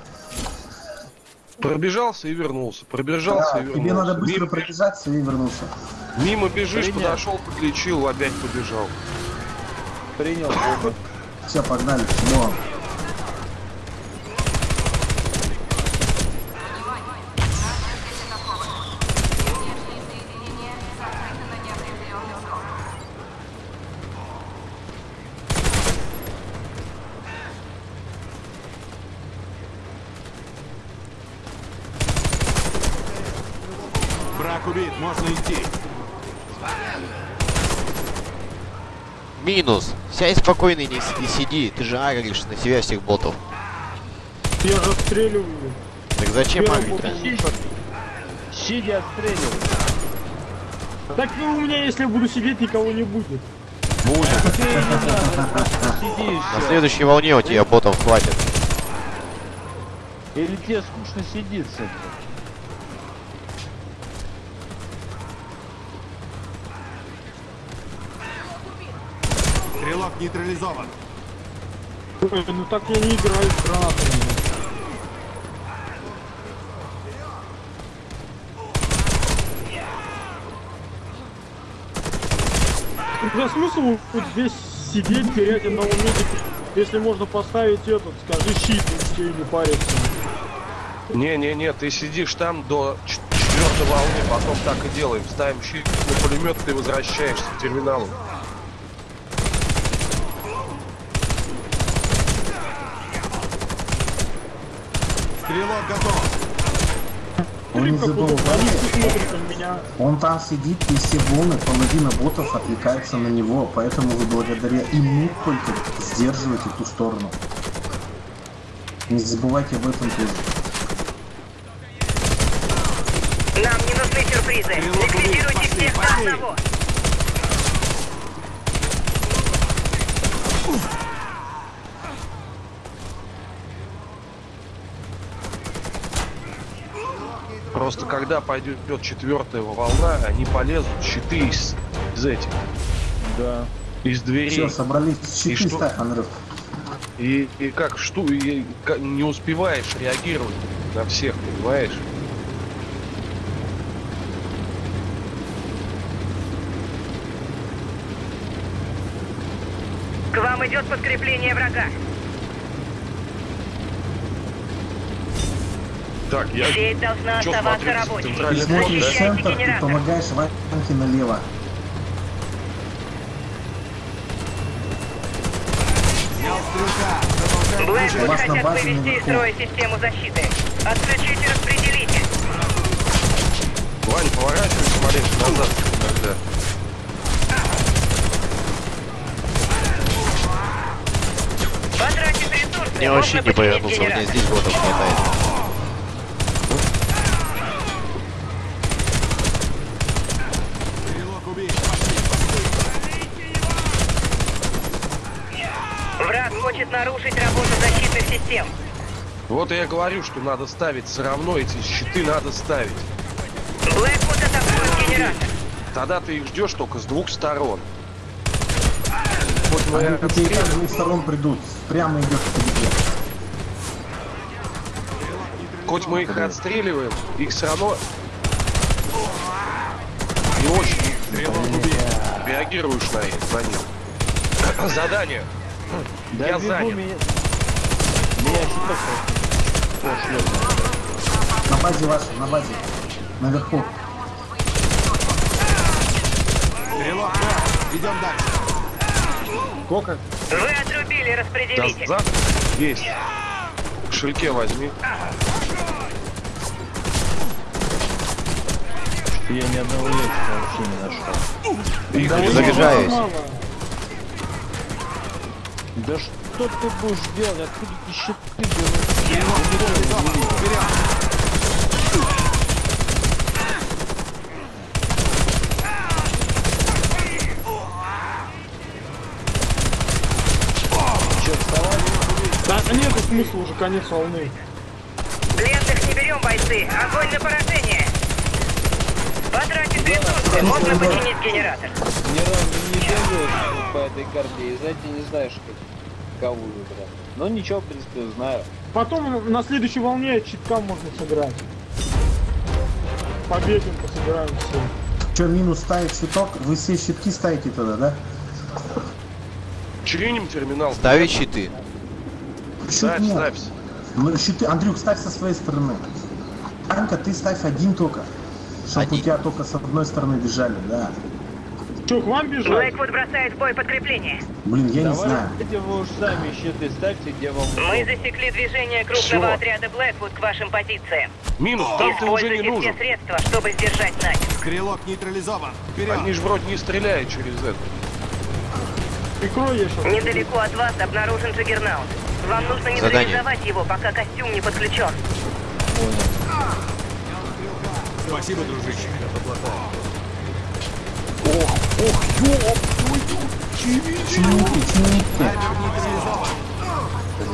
Пробежался и вернулся. Пробежался Да, и вернулся. тебе надо быстро Мимо, пробежаться и вернуться. мимо бежишь, Принять. подошел, подлечил, опять побежал. Принял. Все, погнали. Но. Внешние соединения закрыты на неопределенный срок. Брак убит, можно идти. Минус. Сядь спокойно и не, не сиди. Ты же агришь на себя всех ботов. Я же отстреливаю. Так зачем агрить? сидит. Сидя отстреливай. Так ну, у меня, если я буду сидеть, никого не будет. Надо. Сиди На следующей волне у тебя ботов хватит. Или тебе скучно сидится. Нейтрализован. Ой, ну так я не играю с гранатами. Да смысл вот здесь сидеть, терять одного медика, если можно поставить этот, скажи, щит, и не париться. Не-не-не, ты сидишь там до четвертой волны, потом так и делаем. Ставим щит на пулемет, ты возвращаешься к терминалу. Стрелок готов. Он не он меня. Он там сидит, и все волны, половина ботов отвлекается на него, поэтому вы благодаря ему только сдерживаете ту сторону. Не забывайте об этом тоже. Нам не нужны сюрпризы. Ликвидируйте всех до одного. Просто когда пойдет четвертая волна, они полезут щиты из, из этих, Да. из дверей. Все, собрались. Щиты что? ставь, Андрюх. И, и как что, и ка- не успеваешь реагировать на всех, понимаешь? К вам идет подкрепление врага. Так, я Сеть должна чё оставаться смотрю, рабочей. Ты смотришь центр и помогаешь Ваньке налево. Блэквуд хотят вывести из строя систему защиты. Отключите распределитель. Вань, поворачивайся маленько назад, когда. Потратив ресурсы, Мне вообще не починить повернулся, у меня генератор. здесь ботов хватает. Стрелок убит. Враг хочет нарушить работу защитных систем. Вот я говорю, что надо ставить все равно, эти щиты надо ставить. Блэквуд атакует генератор. Тогда ты их ждешь только с двух сторон. Вот мы Они по тебе отстреливаем. с двух сторон придут. Прямо идет к тебе. Хоть мы их отстреливаем, их все равно не очень реагируешь на, их- на них. Задание. Да Я занят. меня... Меня. На базе вашей, на базе. Наверху. Стрелок да. Идем дальше. Сколько? Вы отрубили Да, распределитель. за... Есть. В кошельке возьми. Я ни одного ящика вообще не нашел. Их Да не Заряжаюсь. Да что ты будешь делать? Откуда ты щиты берешь? смысла уже конец волны. Пленных не берем, бойцы. Огонь на поражение. Потратим ресурсы, можно починить генератор. Ни разу не бегаю по этой карте, и знаете, не знаешь, как, кого выбрать. Но ничего, в принципе, знаю. Потом на следующей волне читкам можно сыграть. Побегим, посыграем все. Че, минус ставить щиток? Вы все щитки ставите тогда, да? Чиним терминал. Ставить щиты. Щит Ставь, нет. ставь. Ну, щиты, Андрюк, ставь со своей стороны. Анька, ты ставь один только. Чтоб Один. у тебя только с одной стороны бежали, да. Че, к вам бежать? Блэквуд бросает в бой подкрепление. Блин, я не знаю. Давайте вы уж сами щиты ставьте, где вам Мы засекли движение крупного Всё. отряда Блэквуд к вашим позициям. Минус, там ты уже не Используйте все нужен. средства, чтобы сдержать натиск. Стрелок нейтрализован. Вперед! Они же вроде не стреляют через это. Прикрой я. Недалеко от вас обнаружен Джаггернаут. Вам нужно нейтрализовать его, пока костюм не подключен. Спасибо, дружище. Чините, чините.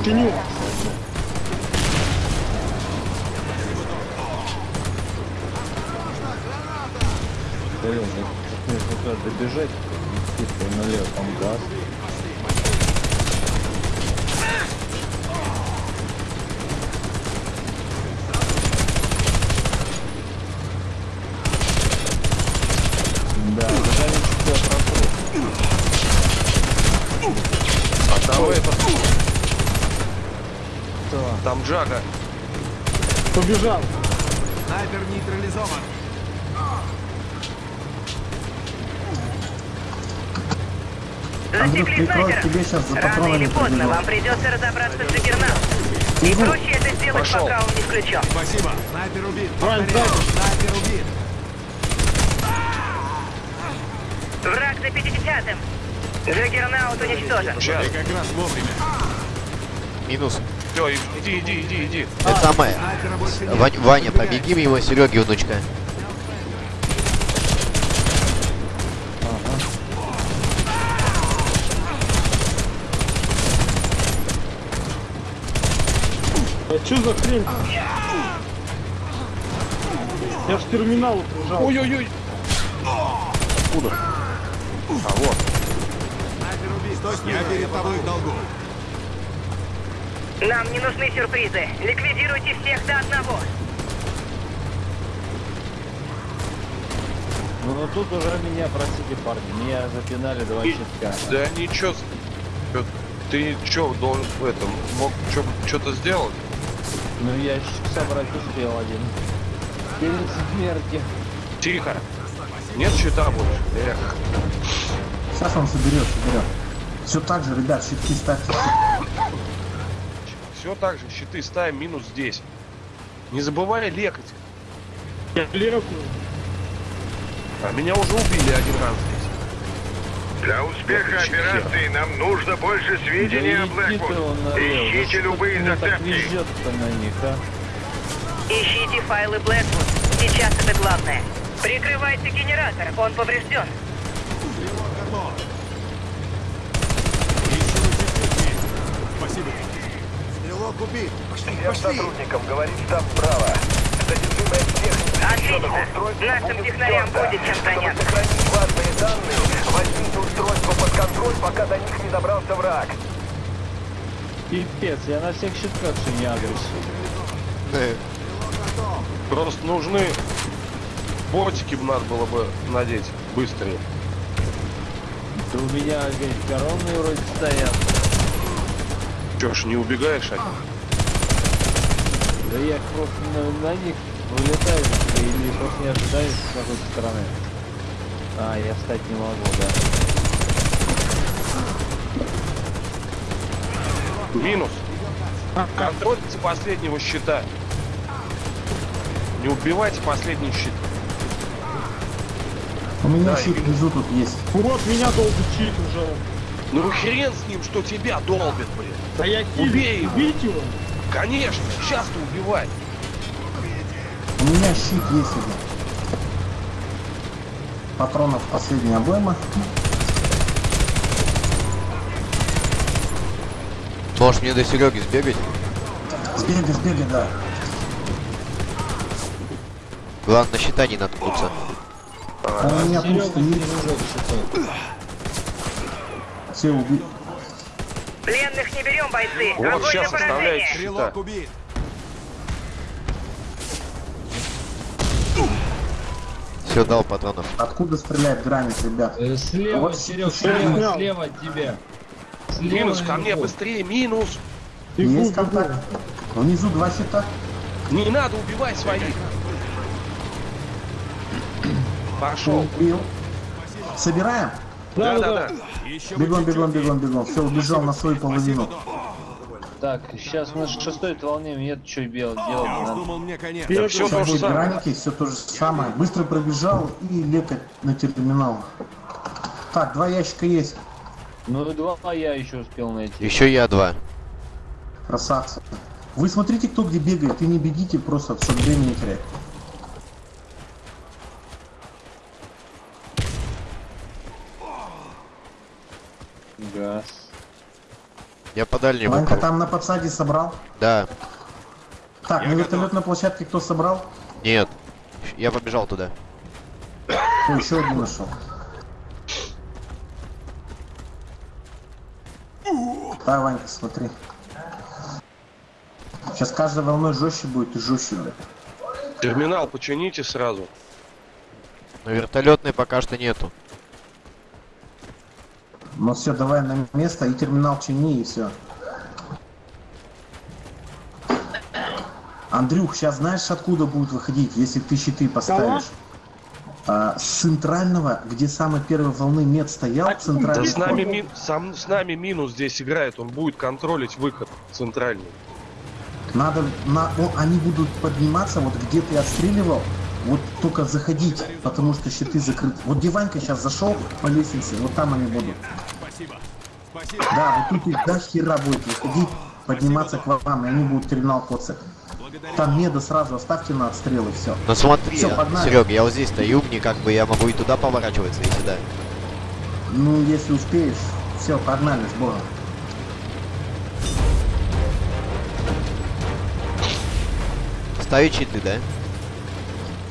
Чиню. Блин, мне нужно добежать, налево, там газ. Да, задание чуть прошло. А там это... Там Джага. Побежал. Снайпер нейтрализован. Засекли прикрой, снайпера. тебе сейчас за Рано патронами или поздно вам придется разобраться с Джаггернаутом. И проще это сделать, Пошел. пока он не включен. Спасибо. Снайпер убит. Повторяю, снайпер убит. Враг за 50-м. Джаггернаут уничтожен. Сейчас. Как раз вовремя. Минус. Все, иди, иди, иди, иди. Это самое. Вань- Ваня, побеги мимо Сереги, внучка. А что за хрень? Я ж к терминалу прижал. Ой-ой-ой. Куда? А вот. Я перед тобой в долгу. Нам не нужны сюрпризы. Ликвидируйте всех до одного. Ну, но тут уже меня просили парни, меня запинали два щитка. Да ничего. Чё, Ты что, должен в этом, мог что-то сделать? Ну, я собрать успел один. Перед смертью. Тихо. Нет щита больше. Эх. Сейчас он соберет, соберет. Все так же, ребят, щитки ставьте. Все так же, щиты ставим минус здесь. Не забывай лекать. Я лекаю. А меня уже убили один раз здесь. Для успеха Отлично. операции нам нужно больше сведений о Да ты Блэквуд. Ищите любые зацепки. везет-то на них, а? Ищите файлы Блэквуд. Сейчас это главное. Прикрывайте генератор, он поврежден. Спасибо. Убит. Пошли, Всем пошли. сотрудникам говорит штаб справа. Содержимое техники Отлично. Нашим технарям будет чем заняться. сохранить важные данные, возьмите устройство под контроль, пока до них не добрался враг. Пипец, я на всех щитках же не агресс. Просто нужны ботики бы надо было бы надеть быстрее. Да у меня, говорит, коронные вроде стоят. Че ж, не убегаешь от них? Да я просто на, на них вылетаю или просто не ожидаю с какой-то стороны. А, я встать не могу, да. Минус. Контрольте последнего щита. Не убивайте последний щит. У меня Да, щит внизу тут есть. Вот меня долго чит уже. Ну хрен с ним, что тебя долбит, блин. Да я хилю. Убей его. Убить его. Конечно, сейчас ты убивай. У меня щит есть один. Патронов последняя обойма. Можешь мне до Сереги сбегать? Сбегай, сбегай, да. Главное, на щита не наткнуться. Он у меня перезаряжает щитой. Все уби... Пленных не берем, бойцы. Вот Огонь на сейчас оставляет поражение. щита. Стрелок убит. Все, дал патронов. Откуда стреляет границ, ребят? Э, Слева, Вот Серег, слева. слева, слева от тебя. Слева Минус ко мне, быстрее, минус! Бегу, Есть бегу. контакт. Внизу два щита. Не надо убивать своих! Пошел! Убил. Собираем? Да, да, Да-да-да. да. Бегом, бегом, бегом, бегом. Все, убежал на свою половину. Так, сейчас на шестой волне нет что делать. Я уж надо. думал, мне конец. Всё Сейчас то же самое. граники, все то же самое. Быстро пробежал и лекать на терминал. Так, два ящика есть. Ну, два я еще успел найти. Еще я два. Красавцы. Вы смотрите, кто где бегает, и не бегите просто, чтобы время не терять. Газ. Я по дальнему. Ванька там на подсаде собрал. Да. Так, Я на готов. вертолетной площадке кто собрал? Нет. Я побежал туда. О, еще один нашел. Да, Ванька, смотри. Сейчас каждой волной жестче будет и жестче, блядь. Терминал почините сразу. Но вертолетной пока что нету. Ну все, давай на место и терминал чини, и все. Андрюх, сейчас знаешь, откуда будут выходить, если ты щиты поставишь? А, с центрального, где самой первой волны мед стоял, Да центральный с нами, ми- сам, с нами минус здесь играет, он будет контролить выход центральный. Надо, на, о, они будут подниматься, вот где ты отстреливал, вот только заходить, потому что щиты закрыты. Вот где Ванька сейчас зашел по лестнице, вот там они будут. Спасибо. Спасибо. Да, вот тут их до хера будет выходить, подниматься к вам, и они будут терминал коцать. Там меда сразу оставьте на отстрел и все. Но смотри, Всё, погнали. Серег, я вот здесь стою, мне как бы я могу и туда поворачиваться, и сюда. Ну, если успеешь, все, погнали с Богом. Ставить щиты, да?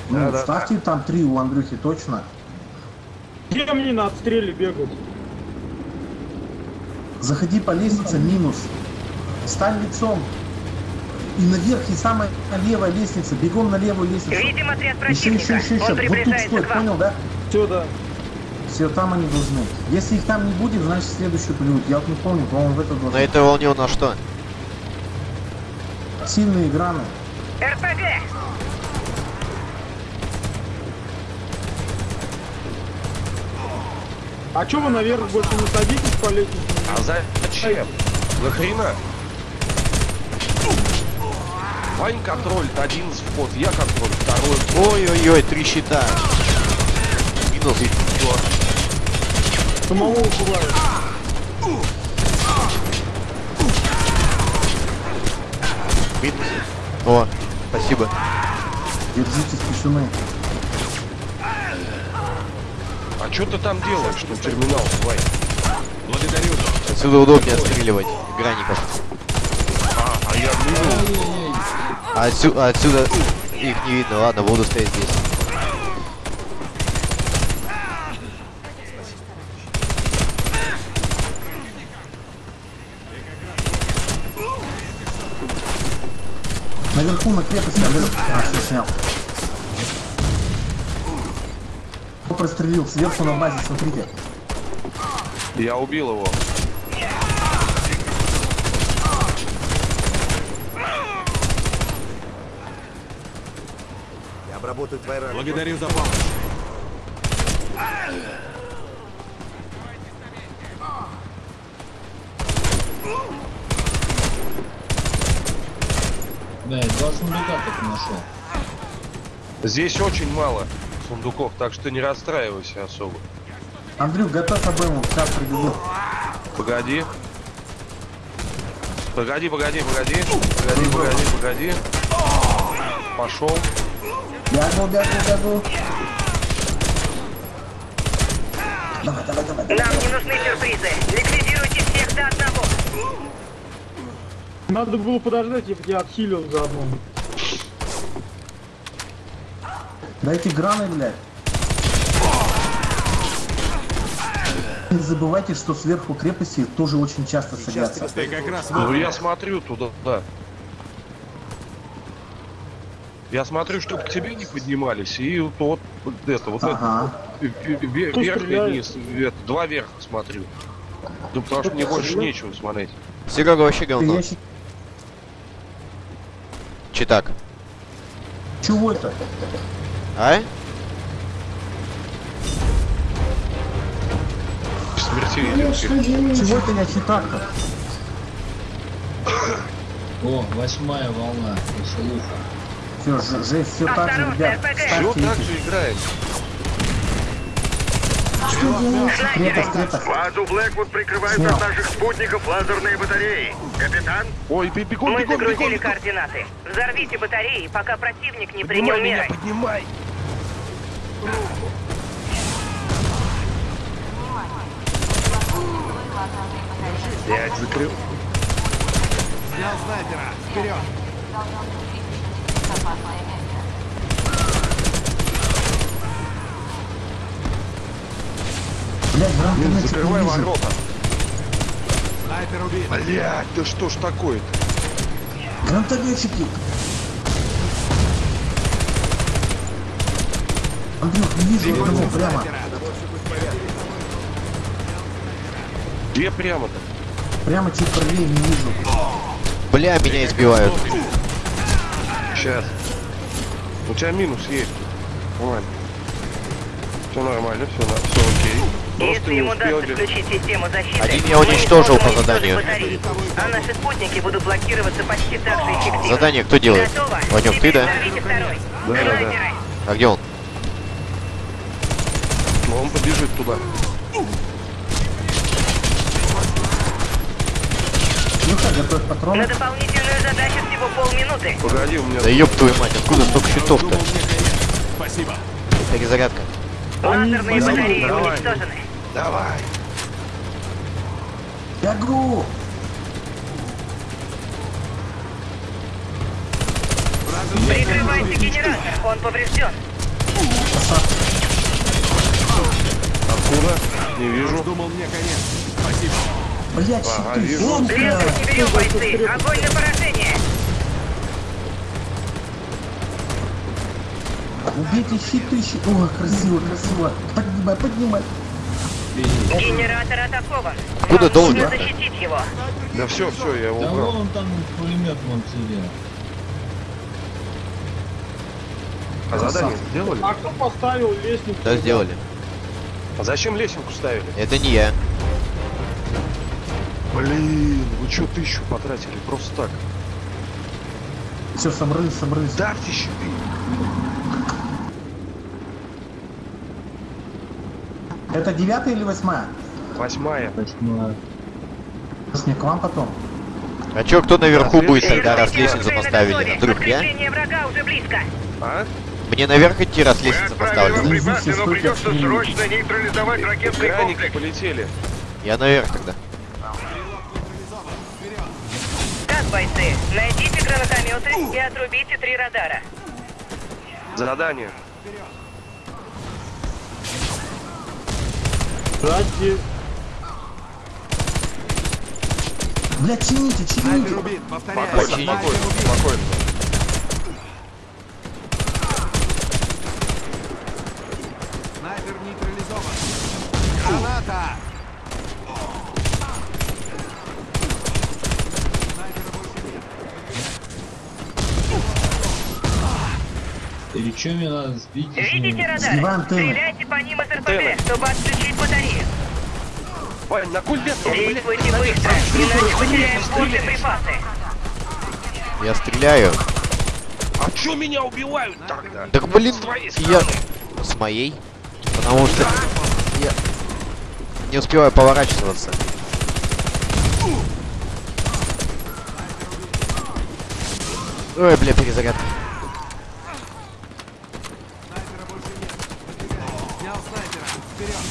Ну, Да-да. ставьте там три у Андрюхи точно. Где мне на отстреле бегать? Заходи по лестнице, минус. Стань лицом. И наверх, и самая левая лестница. Бегом на левую лестницу. Видим отряд Еще, еще, противника. еще, еще. Он Вот тут стой, понял, да? Все, да. Все, там они должны. Если их там не будет, значит следующий плюют. Я вот не помню, по-моему, в это На должно. этой волне у нас что? Сильные граны. РПГ! А чё вы наверх больше не садитесь по лестнице? А зачем? Нахрена? Вань контролит один вход, я контроль второй. Ой-ой-ой, три щита. Минус. Самого убивают. Минус. О, спасибо. Держитесь тишины. А что ты там делаешь, что терминал, Вань? Благодарю. Отсюда удобнее отстреливать граников. А, а я. А отсю- а отсюда их не видно. Ладно, буду стоять здесь. Наверху на крепости, Андрюх. А, все снял. Кто прострелил? Сверху на базе, смотрите. Я убил его. Я обработаю твои раны. Благодарю за помощь. Да, я два сундука только нашел. Здесь очень мало сундуков, так что не расстраивайся особо. Андрюх, готовь обойму, сейчас прибегу. Погоди. Погоди, погоди, погоди. Погоди, погоди, погоди. Пошел. Бегу, бегу, бегу. Давай, давай, давай, давай. Нам не нужны сюрпризы. Ликвидируйте всех до одного. Надо было подождать, я, я отхилил заодно. Дайте граны, блядь. Не забывайте, что сверху крепости тоже очень часто садятся. Ты как раз Ну я смотрю туда, да. Я смотрю, чтобы к тебе не поднимались, и вот, вот это, вот Ага. это, ве- ве- Кто верх и стреляет? низ, это, два верха смотрю. Ну потому что мне больше нечего смотреть. Серега вообще говно. ящик- Читак. Чего это? А? Идет. Чего это я читак-то? О, восьмая волна, веселуха. Все, ж- жесть, все так же, ребят. Все так же играет. Крепость, крепость. Базу Блэквуд прикрывают Снял. от наших спутников лазерные батареи. Капитан, Ой, бе- бегом, Мы бегом, загрузили бегом. координаты. Взорвите батареи, пока противник не принял Поднимай меня, меры. поднимай. Блять, закрыл. Снял снайпера. Вперед. Блядь, Блин, закрывай ворота. Снайпер убит. Блять, да что ж такое-то? Гранатометчики. Андрюх, не вижу одного прямо. Где прямо-то? Прямо чуть правее не вижу. Бля, меня избивают. Сейчас. У тебя минус есть. Нормально. Все нормально, все, на, все окей. Просто Если не ему успел удастся включить систему защиты, Один я уничтожил по заданию. батареи, А наши спутники будут блокироваться почти так же эффективно. Задание кто делает? Готово. Ванек, ты, да? Да, да, да. А где он? Ну, он побежит туда. Готовь На патроны. дополнительную задачу всего полминуты. Погоди, у меня... Да ёб твою мать, откуда столько щитов-то? Спасибо. Перезарядка. Лазерные Давай, батареи давай. уничтожены. Давай. Бегу! Прикрывайте генератор, он поврежден. Откуда? Не вижу. Думал, мне конец. Спасибо. Блядь, Ага, щиты, вижу. Ленты не берем, бойцы. Огонь на поражение. Убейте щиты, щиты. О, красиво, красиво. Поднимай, поднимай. Генератор атакован. Вам должен? нужно защитить его. Да все, все, я его Да убрал. вон там пулемет вон сидел. А задание сделали? А кто поставил лестницу? Да, сделали. А зачем лесенку ставили? Это не я. Блин, вы что тысячу потратили просто так? Все, собрались, собрались. Ставьте щиты. Это девятая или восьмая? Восьмая. Восьмая. Мне к вам потом? А чё, кто наверху Да, будет тогда, раз лестницу поставили? Вдруг я? Подкрепление врага уже близко. А? Мне наверх идти, раз мы лестница отправили поставлена? припасы, но придется срочно нейтрализовать ракетный Граники комплекс. полетели. Я наверх тогда. Найдите гранатометы и отрубите три радара. Задание. Сзади. Блядь, чините, чините. Спокойно, спокойно, спокойно. Снайпер нейтрализован. Граната! Снайпера больше нет. Или что мне надо сбить? если Видите антенны. Стреляйте по ним из. РПГ, чтобы отключить батарею. Вань, на куль лет, Действуйте быстро, иначе потеряем боеприпасы. Я стреляю. А чё меня убивают тогда? Так блин, С я... С моей? Потому что я не успеваю поворачиваться. Ой, бля, перезарядка. Снайпера больше нет. Подвигаю. Снял снайпера. Вперед.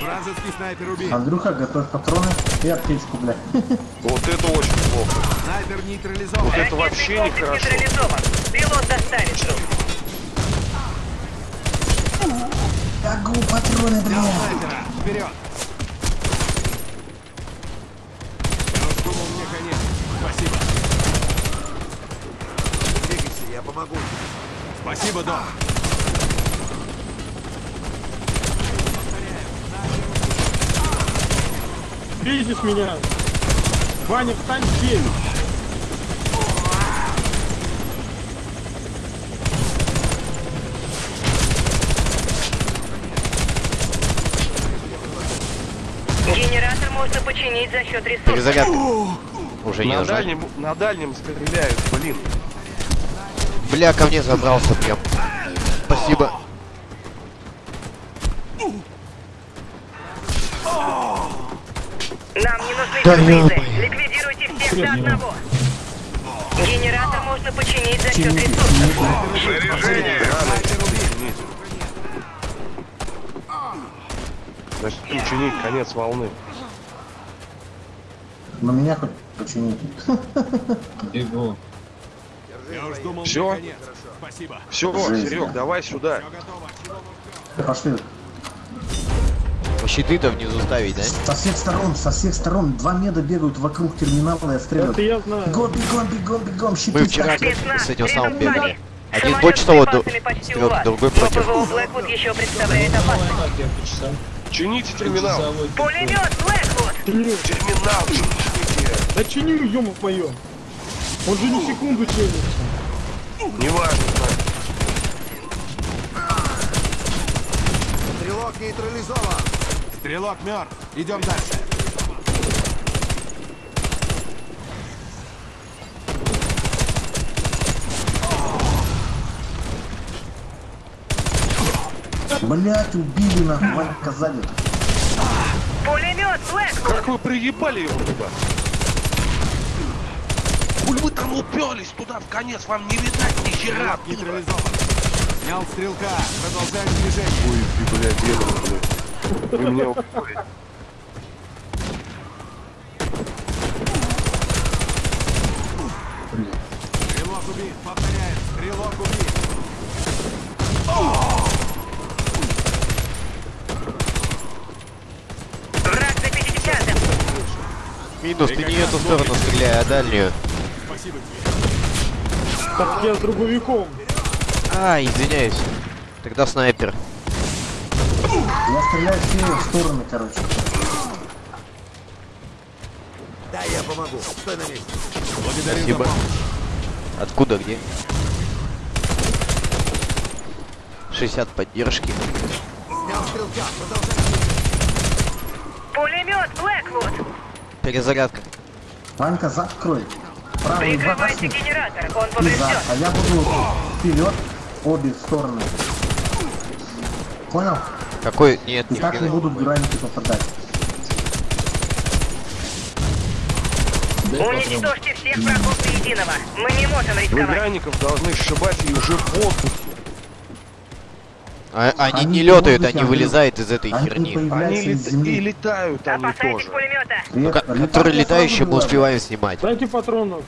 Вражеский Русский снайпер убит. Андрюха, готовь патроны и аптечку, бля. Вот это очень плохо. Снайпер нейтрализован. Вот это вообще нехорошо. нейтрализован. Пилот доставит. Бегу, патроны, бля. Снайпера, вперед. Я уж думал, мне конец. Спасибо. Двигайся, я помогу. Спасибо, Дон. Видишь меня? Ваня, встань здесь. Генератор можно починить за счет ресурсов. Перезарядка. Уже не На нужна. дальнем, на дальнем стреляют, блин. Бля, ко мне забрался прям. Спасибо. Нам не нужны Да. Ликвидируйте всех до одного. Генератор можно починить за счет ресурсов. Значит, ученик, конец волны. Но меня хоть почините. Бегу. Я уж думал, Всё? мне конец. Спасибо. Все, Серег, да. давай сюда. Пошли. Щиты-то внизу ставить, да? Со всех сторон, со всех сторон. Два меда бегают вокруг терминала и отстреливают. Это я знаю. Бегом, бегом, бегом, бегом, щиты Мы вчера с этим самым бегали. Один с того, другой против. Блэквуд еще представляет опасность. Чините терминал. Пулемет Блэквуд! Терминал, чините. Да чиню, ё мое. Он же не секунду чинится. Неважно. Стрелок нейтрализован. Стрелок мертв. Идем дальше. Блять, убили нахуй, Ванька сзади. Пулемет Блэквуд! Как вы приебали его туда? Уль вы там уперлись туда в конец, вам не видать ни хера. Нейтрализован. Снял стрелка. Продолжаем движение. Ой, ты, блядь, деду, блядь. Вы меня упорите. Стрелок убит. Повторяю. Стрелок убит. Враг за 50 Минус, ты не эту сторону стреляй, а дальнюю. Спасибо тебе. Так я с дробовиком. А, извиняюсь. Тогда снайпер. Я стреляю все стороны, короче. Да, я помогу. Стой на месте. Благодарю Спасибо. за помощь. Откуда, где? 60 поддержки. Снял стрелка. Продолжаем. Пулемет Блэквуд! Перезарядка. Ванька, закрой. Правый Прикрывайте генератор, он за. поврежден. А я буду вперед, обе стороны. Понял? Какой? Нет, не так не вбегай. буду в границы попадать. Уничтожьте всех врагов до единого. Мы не можем Вы рисковать. гранников должны сшибать и уже в воздухе. А- они, Они не летают, они вылезают из этой Они херни. Они лет- из и летают они Опасайтесь тоже. пулемета. Нет, Ко- летать который я летающий сразу мы успеваем снимать. Дайте патронов.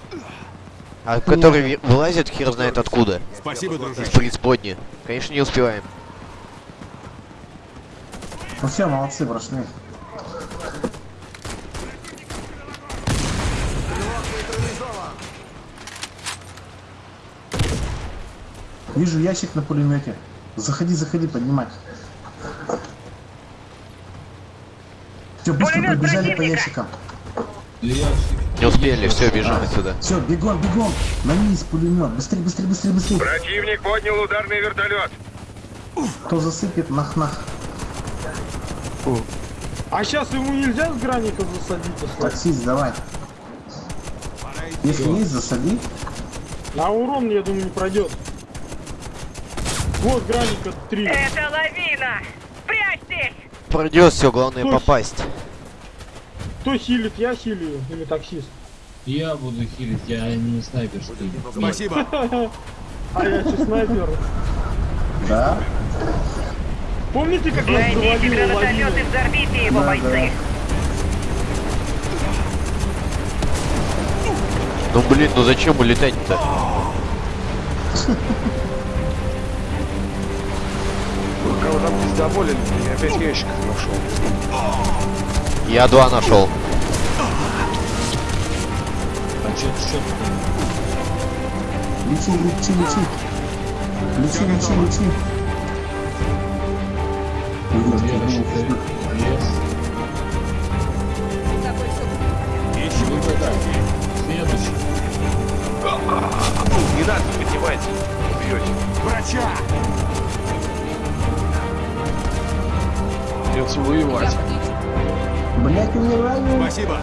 А который ви- вылазит хер знает откуда. Спасибо, Из дружище. преисподней. Конечно, не успеваем. Ну все, молодцы, прошли. Вижу ящик на пулемете. Заходи, заходи, поднимать. Все, быстро Пулемет побежали по ящикам. Не успели, все, бежим отсюда. Все, бегом, бегом. На низ пулемет. Быстрее, быстрее, быстрее, быстрее. Противник поднял ударный вертолет. Кто засыпет, нах-нах. А сейчас ему нельзя с граников засадить? Таксист, давай. Если есть, засади. А урон, я думаю, не пройдет. Вот граника 3. Это лавина! Спрячьтесь! Пройдет все, главное Слушай. попасть. Кто хилит? Я хилю или таксист? Я буду хилить, я не снайпер, что ли. Спасибо. А я че снайпер. Да. Помните, как нас Найдите завалило гранатомет и лавиной? взорвите его, Да, бойцы. Ну блин, ну зачем улетать-то? Кого там пиздоболили, я опять ящик нашел. Я два нашел. А что ты что Лечи, лечи, лечи. Лечи, лечи, Не надо, поднимайте. Убьете. Врача! Придется воевать. Блять, умираю. Спасибо.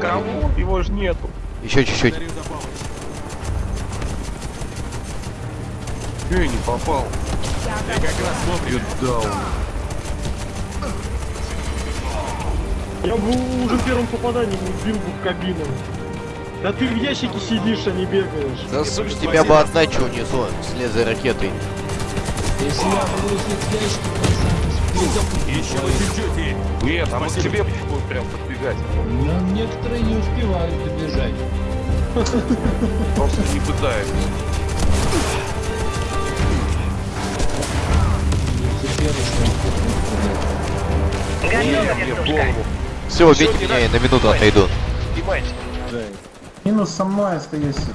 Кого? Его же нету. Еще чуть-чуть. Эй, не попал. Я как раз вовремя. Даун. Я бы уже первым попаданием убил бы в кабину. Да ты в ящике сидишь, а не бегаешь. Да сука, тебя бы отдачу унесло вслед за ракетой. Если я буду с ящиком, Еще чуть-чуть. Нет, а мы к Спасибо. тебе будут прям подбегать. но некоторые не успевают добежать. Просто не пытаются. Все, убейте меня, я на минуту отойду. Минус со мной остаешься.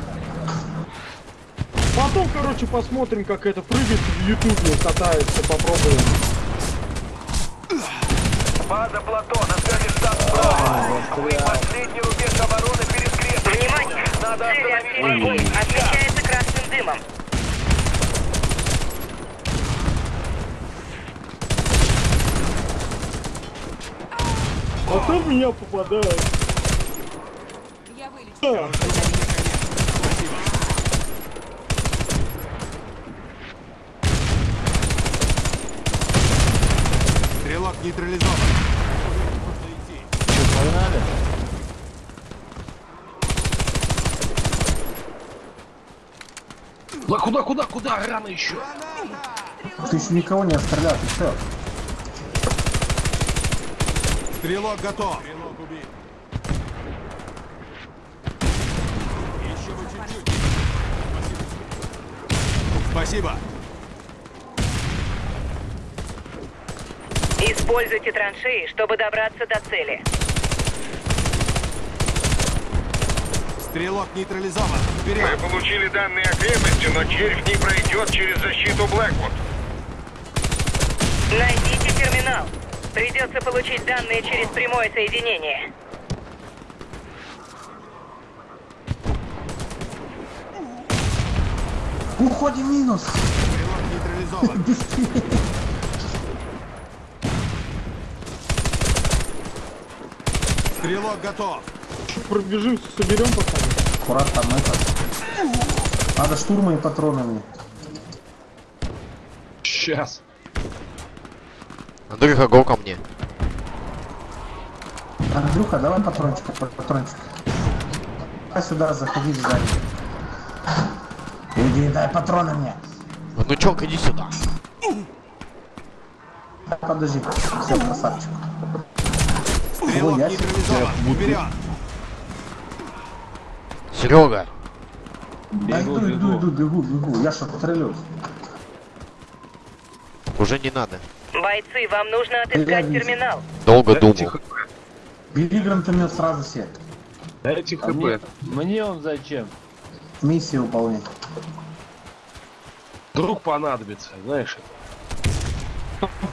Потом, короче, посмотрим, как это прыгает в ютубе, катается, попробуем. База плато, на связи штаб Браво. Вы последний рубеж обороны перед крепостью. Внимание! Надо остановить. Освещается красным дымом. А то в меня попадает. Я вылечу. Стрелок нейтрализован. Идти. Погнали. Да куда, куда, куда? Рано еще. Ты еще никого не отстрелял, ты что? Стрелок готов. Стрелок убит. Еще вы чуть-чуть. Спасибо. Спасибо. Используйте траншеи, чтобы добраться до цели. Стрелок нейтрализован. Вперед. Мы получили данные о крепости, но червь не пройдет через защиту Блэквуд. Найдите терминал. Придется получить данные через прямое соединение. Уходим минус. Стрелок нейтрализован. Стрелок готов. Пробежимся, соберем пацаны. Аккурат там это. Надо штурмы и патроны мне. Сейчас. Андрюха, го ко мне. Андрюха, давай патрончик, патрончик. А сюда, заходи сзади. Иди, дай патроны мне. Внучок, иди сюда. Подожди, все, красавчик. Стрелок нейтрализован. Серега, Да иду, иду, иду, бегу, бегу. Я что, стрелюсь. уже не надо. Бойцы, вам нужно отыскать Реально. терминал. Долго Дайте думал. хп. Бери гранатомет сразу все. Дайте А мне, хп. мне он зачем? Миссию выполнять. Вдруг понадобится, знаешь.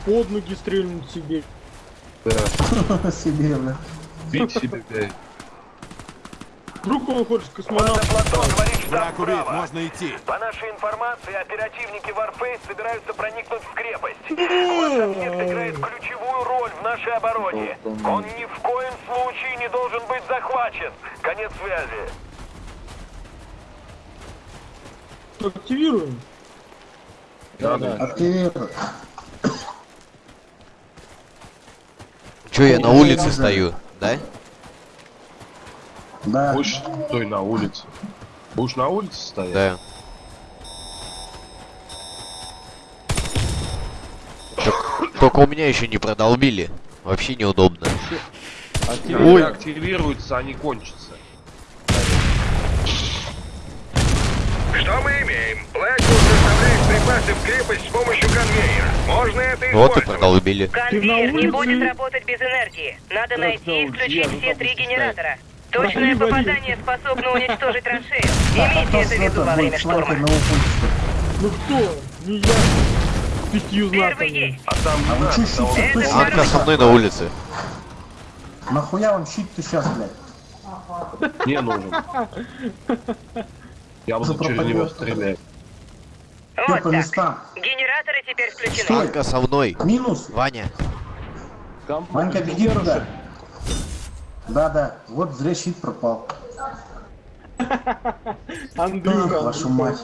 Под ноги стрельнуть себе. Да. Себе, бля. Бить себе, блядь. Вдруг он хочет космонавт. Враг убит. Можно идти. По нашей информации, оперативники Warface собираются проникнуть в крепость. Ваш объект играет ключевую роль в нашей обороне. Он ни в коем случае не должен быть захвачен. Конец связи. Активируем. Да, да. Активируй. Че, я на улице стою, да? Да. Будешь стой на улице. Будешь на улице стоять? Да. только у меня еще не продолбили. Вообще неудобно. Когда Ой. активируются, они кончатся. Что мы имеем? Блэквуд доставляет припасы в крепость с помощью конвейера. Можно это Вот и использовать. продолбили. Конвейер не будет работать без энергии. Надо найти и включить все три генератора. Точное попадание способно уничтожить траншею. Имейте это в виду во время штурма. Ну кто? Не я. Пятью Первый знаками. есть. А там А вы того. Это точно Анка со мной на улице. Нахуя вам щит-то сейчас, блядь? Не нужен. Я буду через него стрелять. Вот так. местам. Генераторы теперь включены. Стой. Анка со мной. Минус. Ваня. Там Ванька, беги туда. Да, да. Вот зря щит пропал. Андрюха. Вашу мать.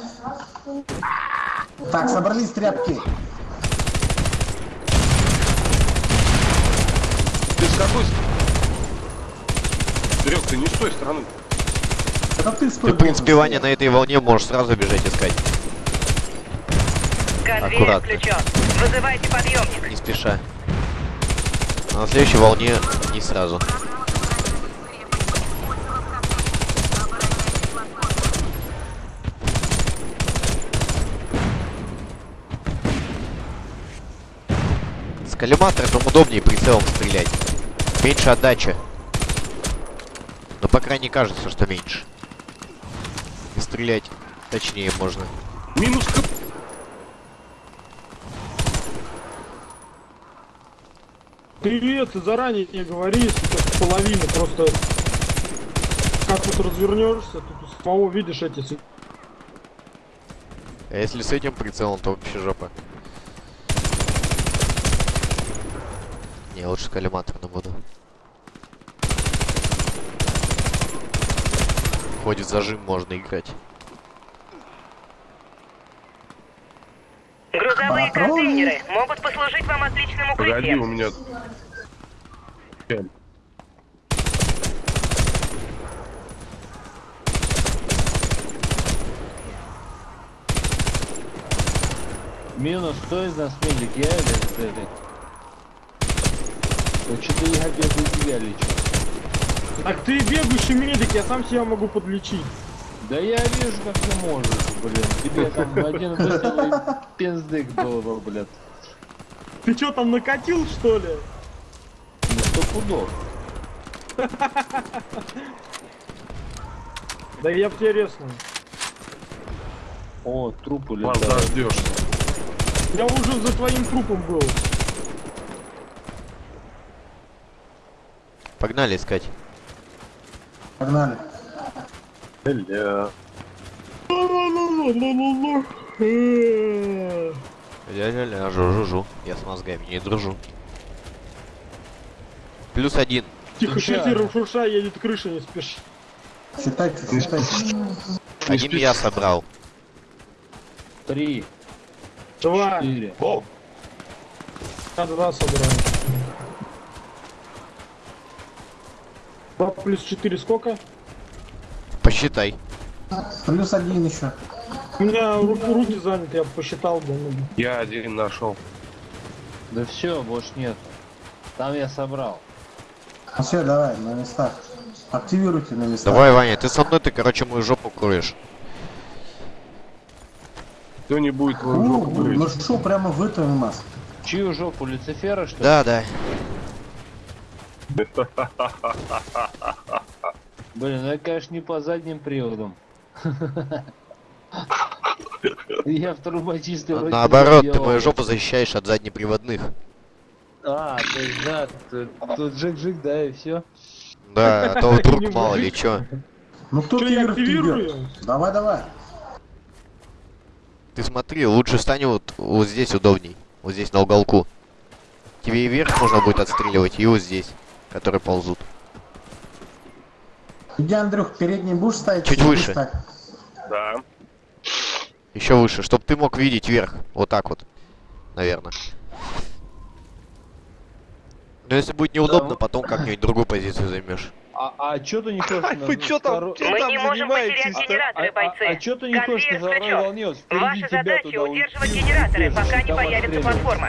Так, собрались тряпки. Ты с какой стороны? Серег, ты не с той стороны. Это ты Ты, в принципе, Ваня, на этой волне можешь сразу бежать искать. Конвейер включен. Вызывайте подъемник. Не спеша. А на следующей волне не сразу. С коллиматором удобнее прицелом стрелять. Меньше отдача. Но по крайней кажется, что меньше. И стрелять точнее можно. Минус КП. Привет, ты заранее не говори, сука, половины, просто как тут развернешься, тут самого видишь эти А если с этим прицелом, то вообще жопа. Не, лучше с коллиматором буду. Ходит зажим, можно играть. Грузовые контейнеры могут послужить вам отличным Погоди, укрытием. у меня... Минус, кто из нас медик, я или ты? Вот что-то я тебя лечу. Так ты бегущий медик, я сам себя могу подлечить. Да я вижу, как ты можешь, блин. Тебе там один выстрел пиздык бы, блядь. Ты что там накатил, что ли? Ну сто пудов. Да я в тебе резну. О, трупы Вас летают. дождешься. Я уже за твоим трупом был. Погнали искать. Погнали. Бля. Ля-ля-ля, жу-жу-жу. Я с мозгами не дружу. Плюс один. Тихо, шатир, шурша едет крыша, не спеши. Считайте, считайте. Один я собрал. Три, Два, четыре. О, я два собрал. Два плюс четыре сколько? Посчитай. Плюс один еще. У меня ру- руки заняты, я посчитал бы. ну, я один нашел. Да все, больше нет. Там я собрал. Ну все, давай, на местах. Активируйте на местах. Давай, Ваня, ты со мной, ты, короче, мою жопу кроешь. Кто не будет твою жопу ну грызть? что, прямо в этом у нас. Чью жопу, Люцифера, что ли? Да, да. Блин, ну я, конечно, не по задним приводам. Я в вроде Наоборот, ты мою жопу защищаешь от заднеприводных. А, то есть, да, тут, жик-жик, да, и все. Да, а то вдруг мало ли чё. Ну кто активирую? кибер? Давай, давай. Ты смотри, лучше стань вот, вот здесь удобней. Вот здесь на уголку. Тебе и вверх можно будет отстреливать, и вот здесь, которые ползут. Иди, Андрюх, передний будешь ставить? Чуть выше. так? Да. Еще выше, чтобы ты мог видеть вверх. Вот так вот. Наверное. Но если будет неудобно, Да. потом как-нибудь другую позицию займешь. А, а чё ты не хочешь Вы чё там- Мы там не можем потерять генераторы, А- бойцы. А, а чё ты не хочешь на второй волне? Ваша задача удерживать генераторы, пока не появится платформа.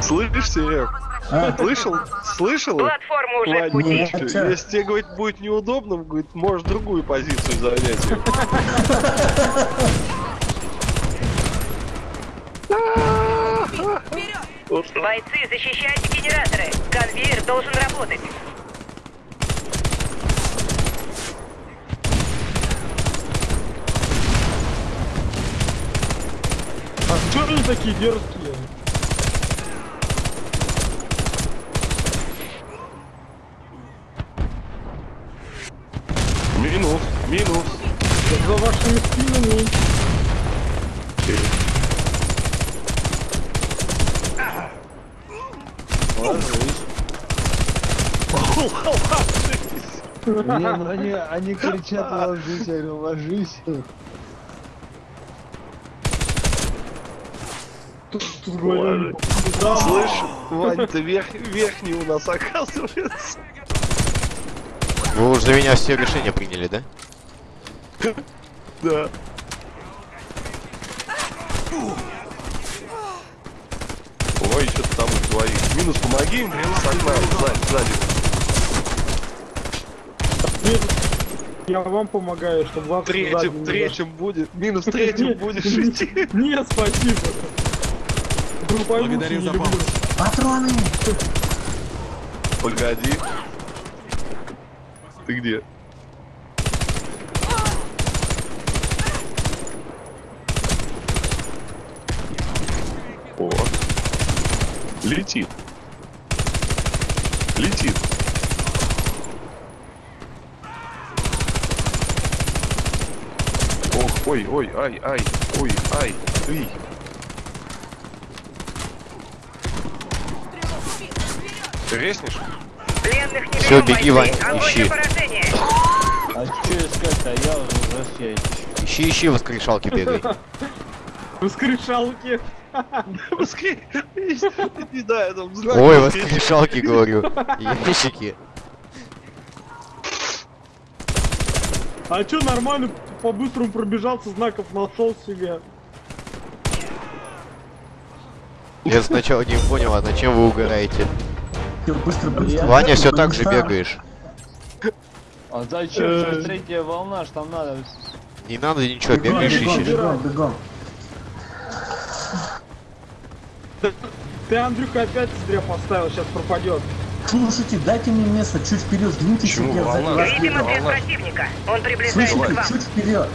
Слышишь, Серег? А? Слышал? Слышал? Платформа уже в Вань, пути. Что? Если тебе, говорит, будет неудобно, говорит, можешь другую позицию занять. Бойцы, защищайте генераторы. Конвейер должен работать. Что они такие дерзкие? Минус, минус. За вашими спинами. Не, ну они, они кричат ложись, я говорю, ложись. Тут, тут говорю, да, Слышь, Вань, ты верх, верхний у нас оказывается. Вы уже за меня все решения приняли, да? Да. Ой, что-то там их двоих. Минус, помоги им, с окна, сзади, сзади. я вам помогаю, чтобы вас Третьим, третьим будет, минус третьим будешь идти. Нет, спасибо. Благодарю за помощь. Патроны! Погоди. Ты где? О. Летит. Летит. Ох, ой, ой, ай, ай, ой, ай, эй. Ты Всё, берем, беги. Вань, ищи. А что искать-то? Я уже. Ищи, ищи, воскрешалки бегай. Воскрешалки. Ой, воскрешалки, говорю. Ящики. А чё, нормально, по-быстрому пробежался, знаков нашел себе. Я сначала не понял, а на чем вы угораете? Быстро, быстро. Ваня все так же бегаешь. А зачем? Сейчас третья волна, ж там надо... Не надо ничего, бегаешь, ищешь. бегом, бегом. Ты, Андрюха, опять зря поставил, сейчас пропадет. Слушайте, дайте мне место, чуть вперед, сдвиньтесь, Видимо, без противника. Он приближается к Слышите, вам. чуть вперед.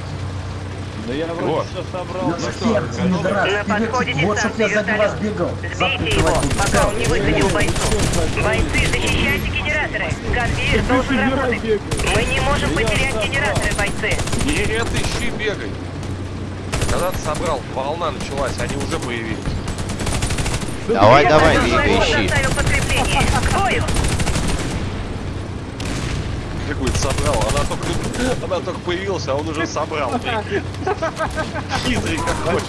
Да я вроде Вот. все собрал. Ну, всех, подходе вперед. Вот, чтоб я сзади вас бегал. Сбейте его, пока он не высадил бойцов. Бойцы, защищайте генераторы. Конвейер должен работать. Мы не можем потерять генераторы, бойцы. Нет, ищи, бегай. Когда ты собрал, волна началась, они уже появились. Давай, давай, бегай, ищи. доставил подкрепление. Говорит, собрал, она только, она только появилась, а он уже собрал. Хитрый как хочет.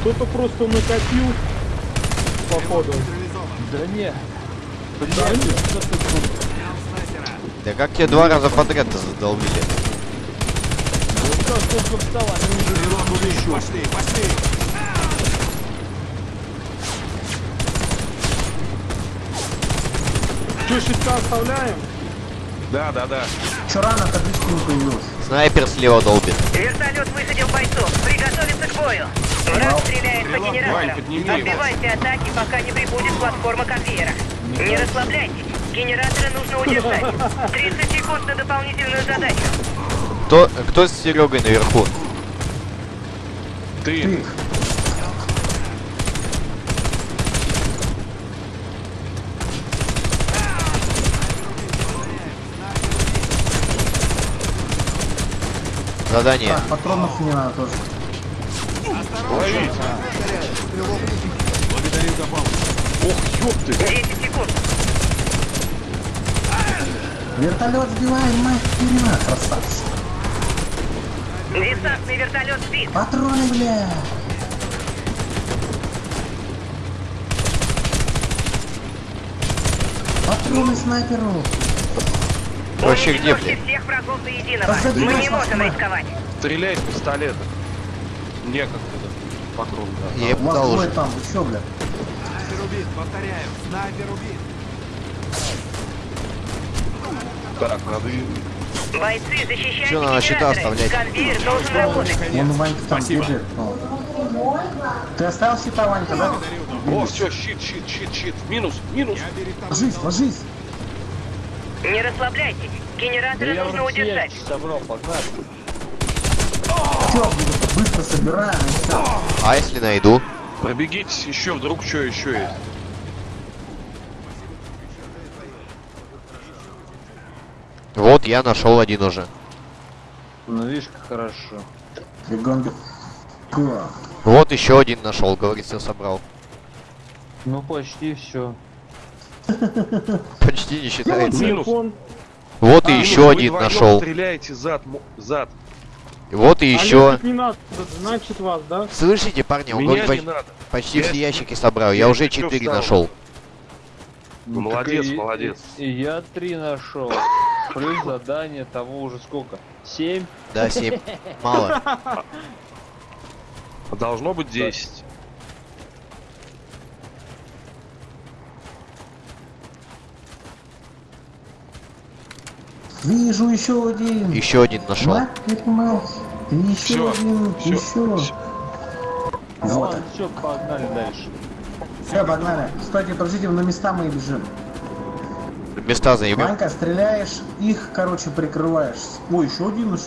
Кто-то просто накопил, походу. Да не. Да, нет. Да как тебе два раза подряд-то задолбили? Ну кто сколько встал, они уже Стрелок убит. Пошли, пошли. Че, щитка оставляем? Да, да, да. Чё рано табличка не появилась? Снайпер слева долбит. Вертолет высадил бойцов. Приготовиться к бою. Враг стреляет по генераторам. Отбивайте атаки, пока не прибудет платформа конвейера. Не расслабляйтесь. Генераторы нужно удержать. 30 секунд на дополнительную задачу. Кто, кто с Серегой наверху? Ты, Ты, Задание. так, патронов не надо тоже. Благодарю за. Ох, ёпты. 10 секунд. Вертолет сбиваем, мать хрена, красавцы. Десантный вертолет сбит. Патроны, бля. Патроны снайперу. Вообще где, блядь? всех врагов до единого. Мы не можем рисковать. Стреляй из пистолета. Некогда. По кругу, да. Я У пытал двое уже. там, вы чё, бля? Снайпер убит, повторяю, снайпер убит. Так, надо Бойцы, защищайте Чё надо щита оставлять? Конвейер должен работать. Вон Ванька там Спасибо. бежит. Ты оставил щита, Ванька, да? О, все, щит, щит, щит, щит. Минус, минус. Ложись, ложись. Не расслабляйтесь. Генераторы Я нужно удержать. собрал, погнали. Все, быстро собираем и все. А если найду? Пробегитесь еще, вдруг что еще есть. Вот я нашел один уже. Ну видишь, как хорошо. Бегом. Вот еще один нашел, говорит, все собрал. Ну почти все. Почти не считается. Минус. Вот и Минус, еще один нашел. стреляете зад, зад. Вот и А еще. лезть не надо, значит вас, да? Слышите, парни, он Меня говорит, почти Я- все ящики собрал. Я я уже четыре нашел. Ну, молодец, и- молодец. И, и я три нашел. Плюс задание того уже сколько? Семь? Да, семь. Мало. Должно быть 10. Вижу еще один. Еще один нашел. Мать понимаешь? Еще Всё, один, всё, еще. всё. Вот. все, погнали дальше. Все, погнали. Стойте, подождите, на места мы бежим. Места заебем. Ванька, стреляешь, их, короче, прикрываешь. Ой, еще один. Я ты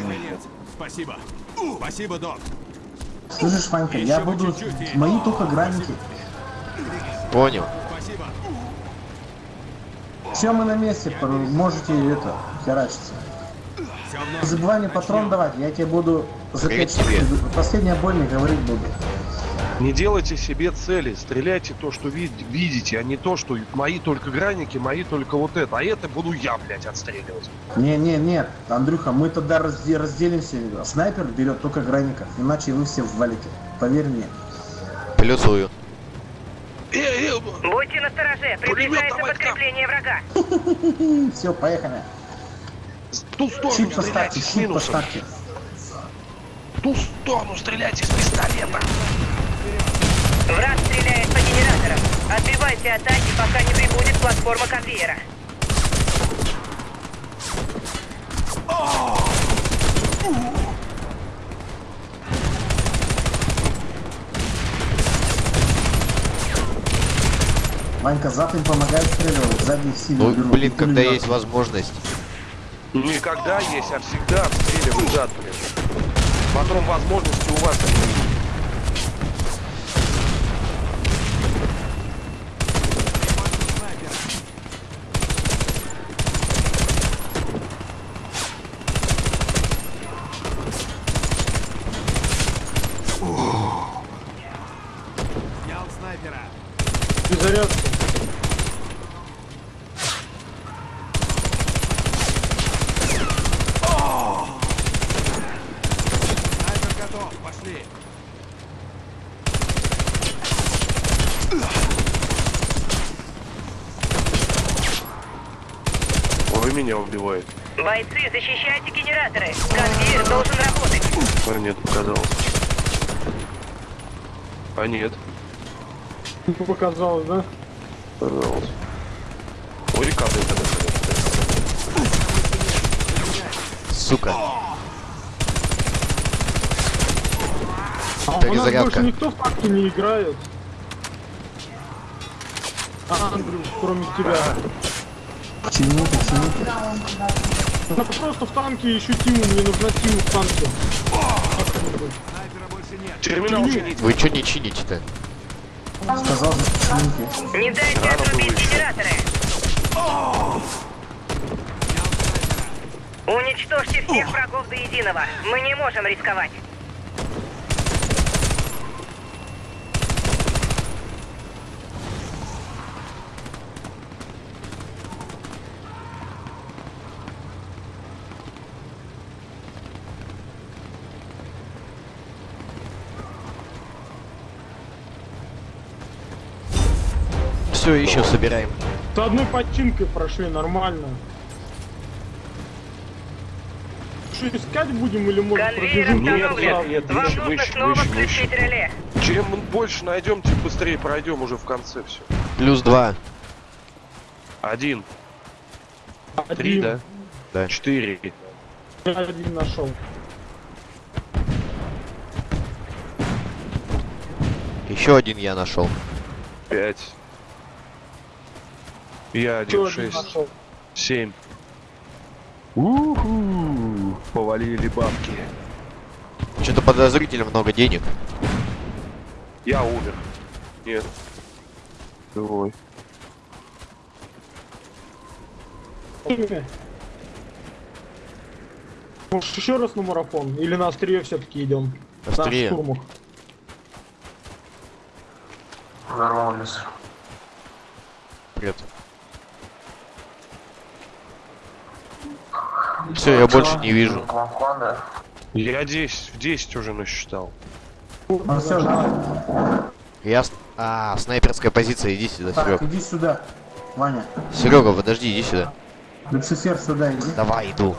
конец. Спасибо. Спасибо, док. Слышишь, Ванька, я буду... чуть-чуть, и- Мои только граники. Понял. Все, мы на месте, можете это, херачиться. Не забывай мне патрон давать, я тебе буду за Привет 5 тебе. Последний обойный говорить буду. Не делайте себе цели, стреляйте то, что вид- видите, а не то, что мои только граники, мои только вот это. А это буду я, блядь, отстреливать. Не, не, нет, Андрюха, мы тогда разде- разделимся. Снайпер берет только граников, иначе вы все ввалите. Поверь мне. Плюсую. Э, э, Будьте настороже. Приближается подкрепление врага. Все, поехали. в ту сторону Щит стреляйте с минусом. В ту сторону стреляйте с пистолета. Враг стреляет по генераторам. Отбивайте атаки, пока не прибудет платформа конвейера. Ванька, зад им помогает стреливать, сзади их сильно Ну, блин, И когда есть возможность. Никогда есть, а всегда отстреливают зад, блин. Патрон возможности у вас. Снял снайпера. Перезарядка. Снайпер готов. Пошли. Вы меня убиваете. Бойцы, защищайте генераторы. Конвейер должен работать. А нет, показалось. А нет, Показалось, да? показалось. Ой, рекады это Сука. А у нас Перезарядка. больше никто в танки не играет. А, Андрюш, кроме тебя. Почему, почему? Ну просто в танке ищу Тиму, мне нужна Тиму в танке. Снайпера больше нет. Терминал чинить. Вы что не чините-то? Сказал за почему Не дайте отрубить генераторы. Уничтожьте всех врагов до единого. Мы не можем рисковать. Все, еще собираем. С одной починкой прошли нормально. дальше искать будем или может пробежим Нет, нет, нет, Вам выше, нужно выше, снова выше, выше. реле. Чем мы больше найдем, тем быстрее пройдем уже в конце все. Плюс два. Один, три, Один. да? Да. Четыре. Я один нашел. Еще один я нашел. Пять. Я один, шесть, семь. Уху, повалили бабки. Что-то подозрительно много денег. Я умер. Нет. Живой. Может еще раз на марафон? Или на острие все-таки идем? Острие. На штурмах. Привет. Все, я больше не вижу. Я 10, в 10 уже насчитал. Ну все. Я... А, снайперская позиция, иди сюда, Так, Серег. иди сюда. Ваня. Серега, подожди, иди сюда. Люцифер сюда иди. Давай, иду.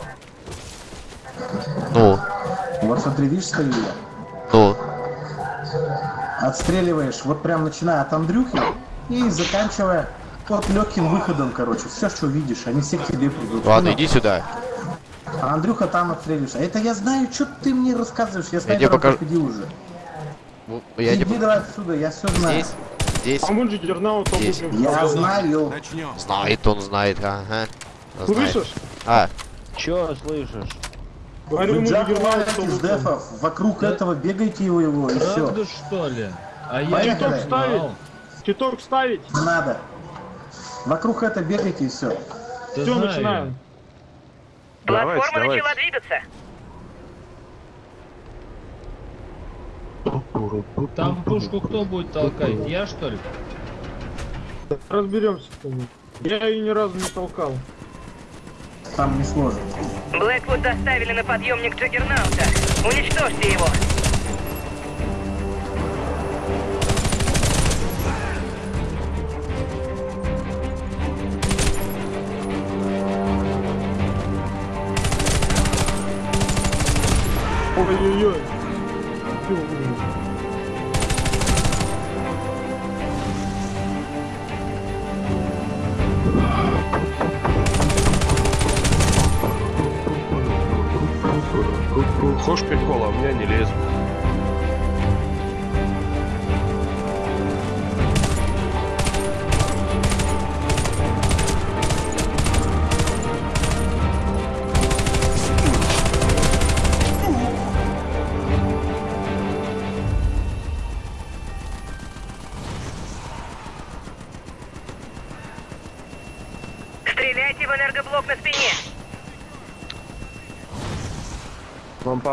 Ну, Вот смотри, видишь, стою я. ну. Отстреливаешь, вот прям начиная от Андрюхи и заканчивая вот легким выходом, короче. Все, что видишь, они все к тебе придут. Ладно, Понял? иди сюда. А Андрюха там отстреливаешь. А это я знаю, что ты мне рассказываешь. Я тебе покажу. победил уже. Ну, Я Иди тебе... давай отсюда, я все знаю. Здесь, здесь. А мы же Дернаут Здесь. Я знаю. Начнем. Знает, он знает, ага. Знает. Слышишь? А, Чё слышишь? Говорю, валяете из дефов, вокруг этого бегайте его, его и все. Правда что ли? А я Титок ставить? Титок ставить? Надо. Вокруг это бегайте и все. Да Все, начинаем. Давайте, Платформа давайте. начала двигаться. я. Там пушку кто будет толкать? Я что ли? Разберемся. с тобой. Я ее ни разу не толкал. Там не сложно. Блэквуд доставили на подъемник Джаггернаута. Уничтожьте его. Хочешь прикол, а у меня не лезут.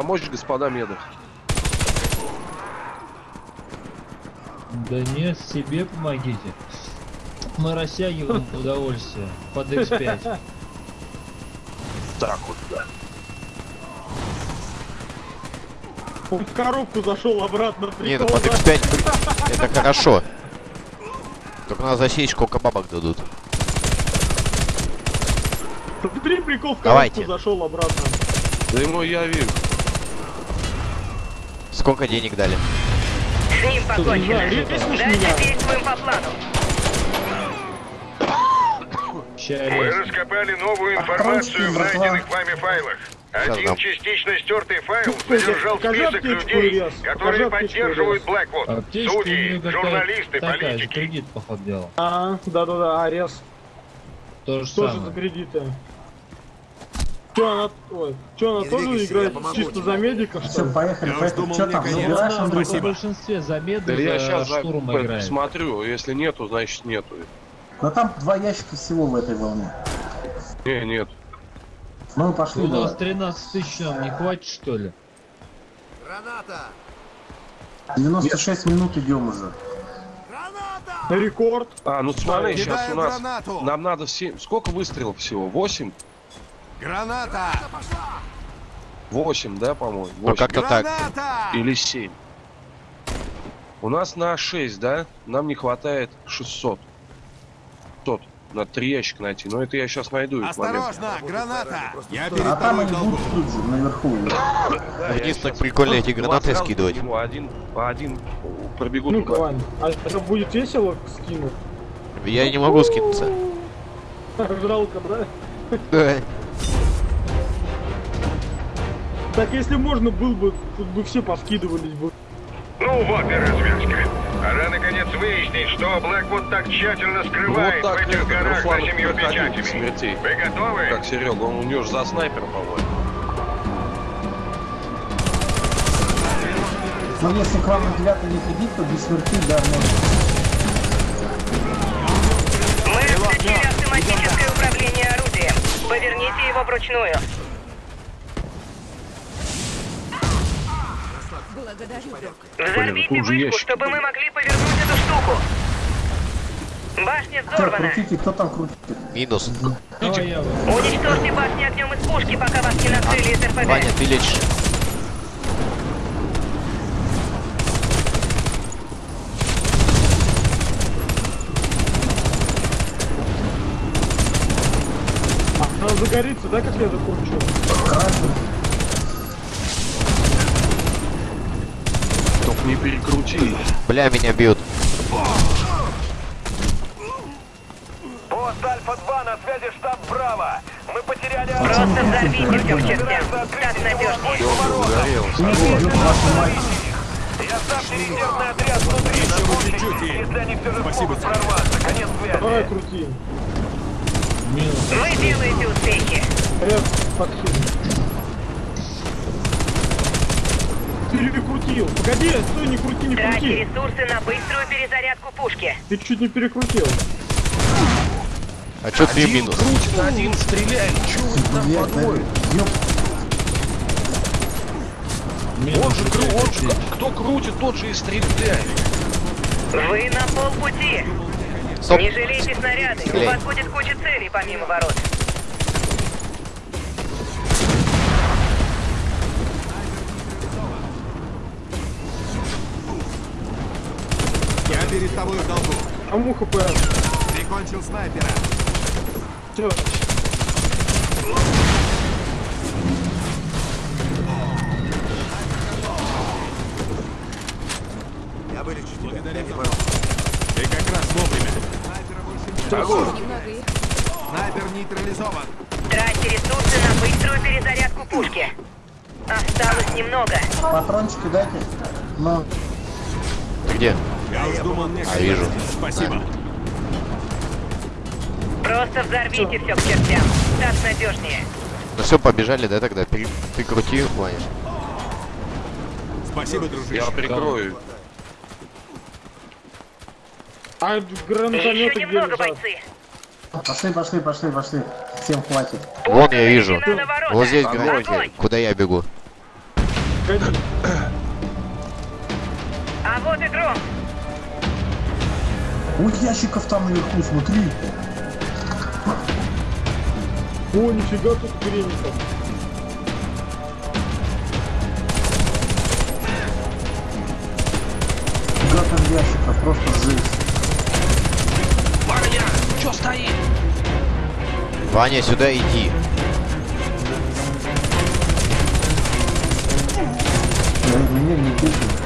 Помочь, господа меды? Да нет, себе помогите. Мы растягиваем удовольствие под X5. Так вот, да. Он в коробку зашел обратно. не, прикол, под да? X5 при- это хорошо. Только на засечку сколько бабок дадут. Смотри, прикол в коробку Давайте. зашел обратно. Да ему я вижу. Сколько денег дали? С ним покончено. Дальше действуем по плану. Мы раскопали новую информацию в найденных вами файлах. Один частично стертый файл содержал список людей, которые поддерживают. Блэквуд. Судьи, журналисты, политики. кредит, походу, делал. А, да-да-да, Арес. То же Тоже за кредиты. Че она, ой, че она Не тоже играет чисто тебе. за медика, что Все, ли? поехали, Я поехали. думал, Что там? Забираешь, Ну, Андрюха? в большинстве за Да меды, я за сейчас штурм играет. смотрю, если нету, значит нету. Но там два ящика всего в этой волне. Не, нет. Ну, мы пошли У нас давай. 13 тысяч нам не хватит, что ли? Граната! 96 минут идем уже. Граната! Рекорд. А, ну смотри, сейчас у нас... гранату! Нам надо 7... Сколько выстрелов всего? 8? Граната! 8, да, по-моему? Ну 8. как-то так. Или 7. У нас на 6, да? Нам не хватает 600. 500. Надо три ящика найти. Но это я сейчас найду. Осторожно, граната! Я А перед там тобой они будут тут же, наверху. Вниз так прикольно эти гранаты скидывать. Один, по один пробегут Ну-ка, туда. Вань, а это будет весело скинуть? Я не могу скинуться. Жалко, да? Да. Так если можно был бы, тут бы все поскидывались бы. Ну вот и развязка. Пора наконец выяснить, что Блэквуд так тщательно скрывает Вот так в этих горах за семью печатями. смертей. Вы готовы? Как Серега, он у него же за снайпера, по-моему. Но если к вам на девятый не ходить, то без смерти, да, можно. Мы включили автоматическое управление орудием. Поверните его вручную. Взорвите тут же вышку, ящики чтобы мы могли повернуть эту штуку. Башня Кто, взорвана. крутите, кто там крутит? Минус. Уничтожьте башню огнем из пушки, пока вас не накрыли из РПГ. Ваня, ты лечишь. А, она загорится, да, как я закончу? Только не перекрути. Бля, меня бьют. Пост Альфа-2 на связи штаб Браво. Мы потеряли Просто взорвите все Так надежнее. Я ставьте резервный отряд внутри. Еще на бы случай, чуть-чуть и- Если они все же Спасибо, смогут Саша. прорваться. Конец Давай связи. крути. Вы делаете успехи. Я подхилю. Перекрутил. Погоди, стой, не крути, не крути. ресурсы на быструю перезарядку пушки. Ты чуть не перекрутил. А чё три минус? крутит, один стреляет. Чего вы там Блядь, по двое? да, ёп. Минус. Он же, кру- он же, кто крутит, тот же и стреляет. Вы на полпути. Стоп. Не жалейте снаряды. У вас будет куча целей помимо ворот. Я перед тобой в долгу. А муха ПР. Прикончил снайпера. Все. Я вылечу тебя. Благодарю за Ты как раз вовремя. Снайпера больше нет. Снайпер нейтрализован. Тратьте ресурсы на быструю перезарядку пушки. Осталось немного. Патрончики дайте. Ну, Ты где? Я уж думал, мне А, вижу. Спасибо. Просто взорвите все к чертям. Так надежнее. Ну все, побежали, да, тогда? Ты, ты крути, Ваня. Спасибо, дружище. Я прикрою. А гранатометы где лежат? бойцы. пошли, пошли, пошли, пошли. Всем хватит. Вон я вижу. Вот здесь Огонь. гранаты. Куда я бегу? Ой, ящиков там наверху, смотри. О, нифига тут греников. Фига там ящиков, просто жесть. Ваня, чё стоит? Ваня, сюда иди. Я, меня не бейте.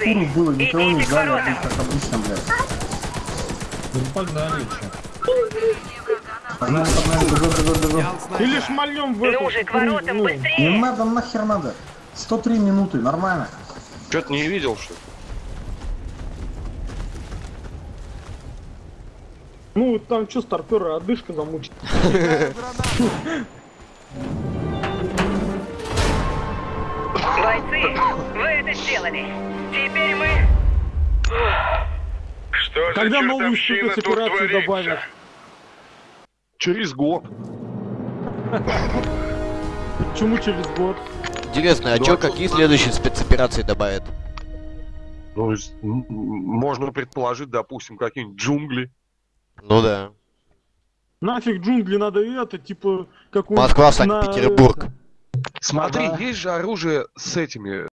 Перекуров было, никого не ждали, а как обычно, блядь. Ну погнали еще. Погнали, погнали, бегом, бегом, бегом. Или шмальем в эту... Ну, Не надо, нахер надо. 103 минуты, нормально. Что-то не видел, что ли? Ну, там что, старпера, одышка замучит. Когда новую спецоперацию добавят? Через год. Почему через год? Интересно, а Ну, чё, а чё какие следующие спецоперации добавят? Ну, можно предположить, допустим, какие-нибудь джунгли. Ну да. Нафиг джунгли надо это, типа, как у... Москва, на Санкт-Петербург. Смотри, Ага. есть же оружие с этими,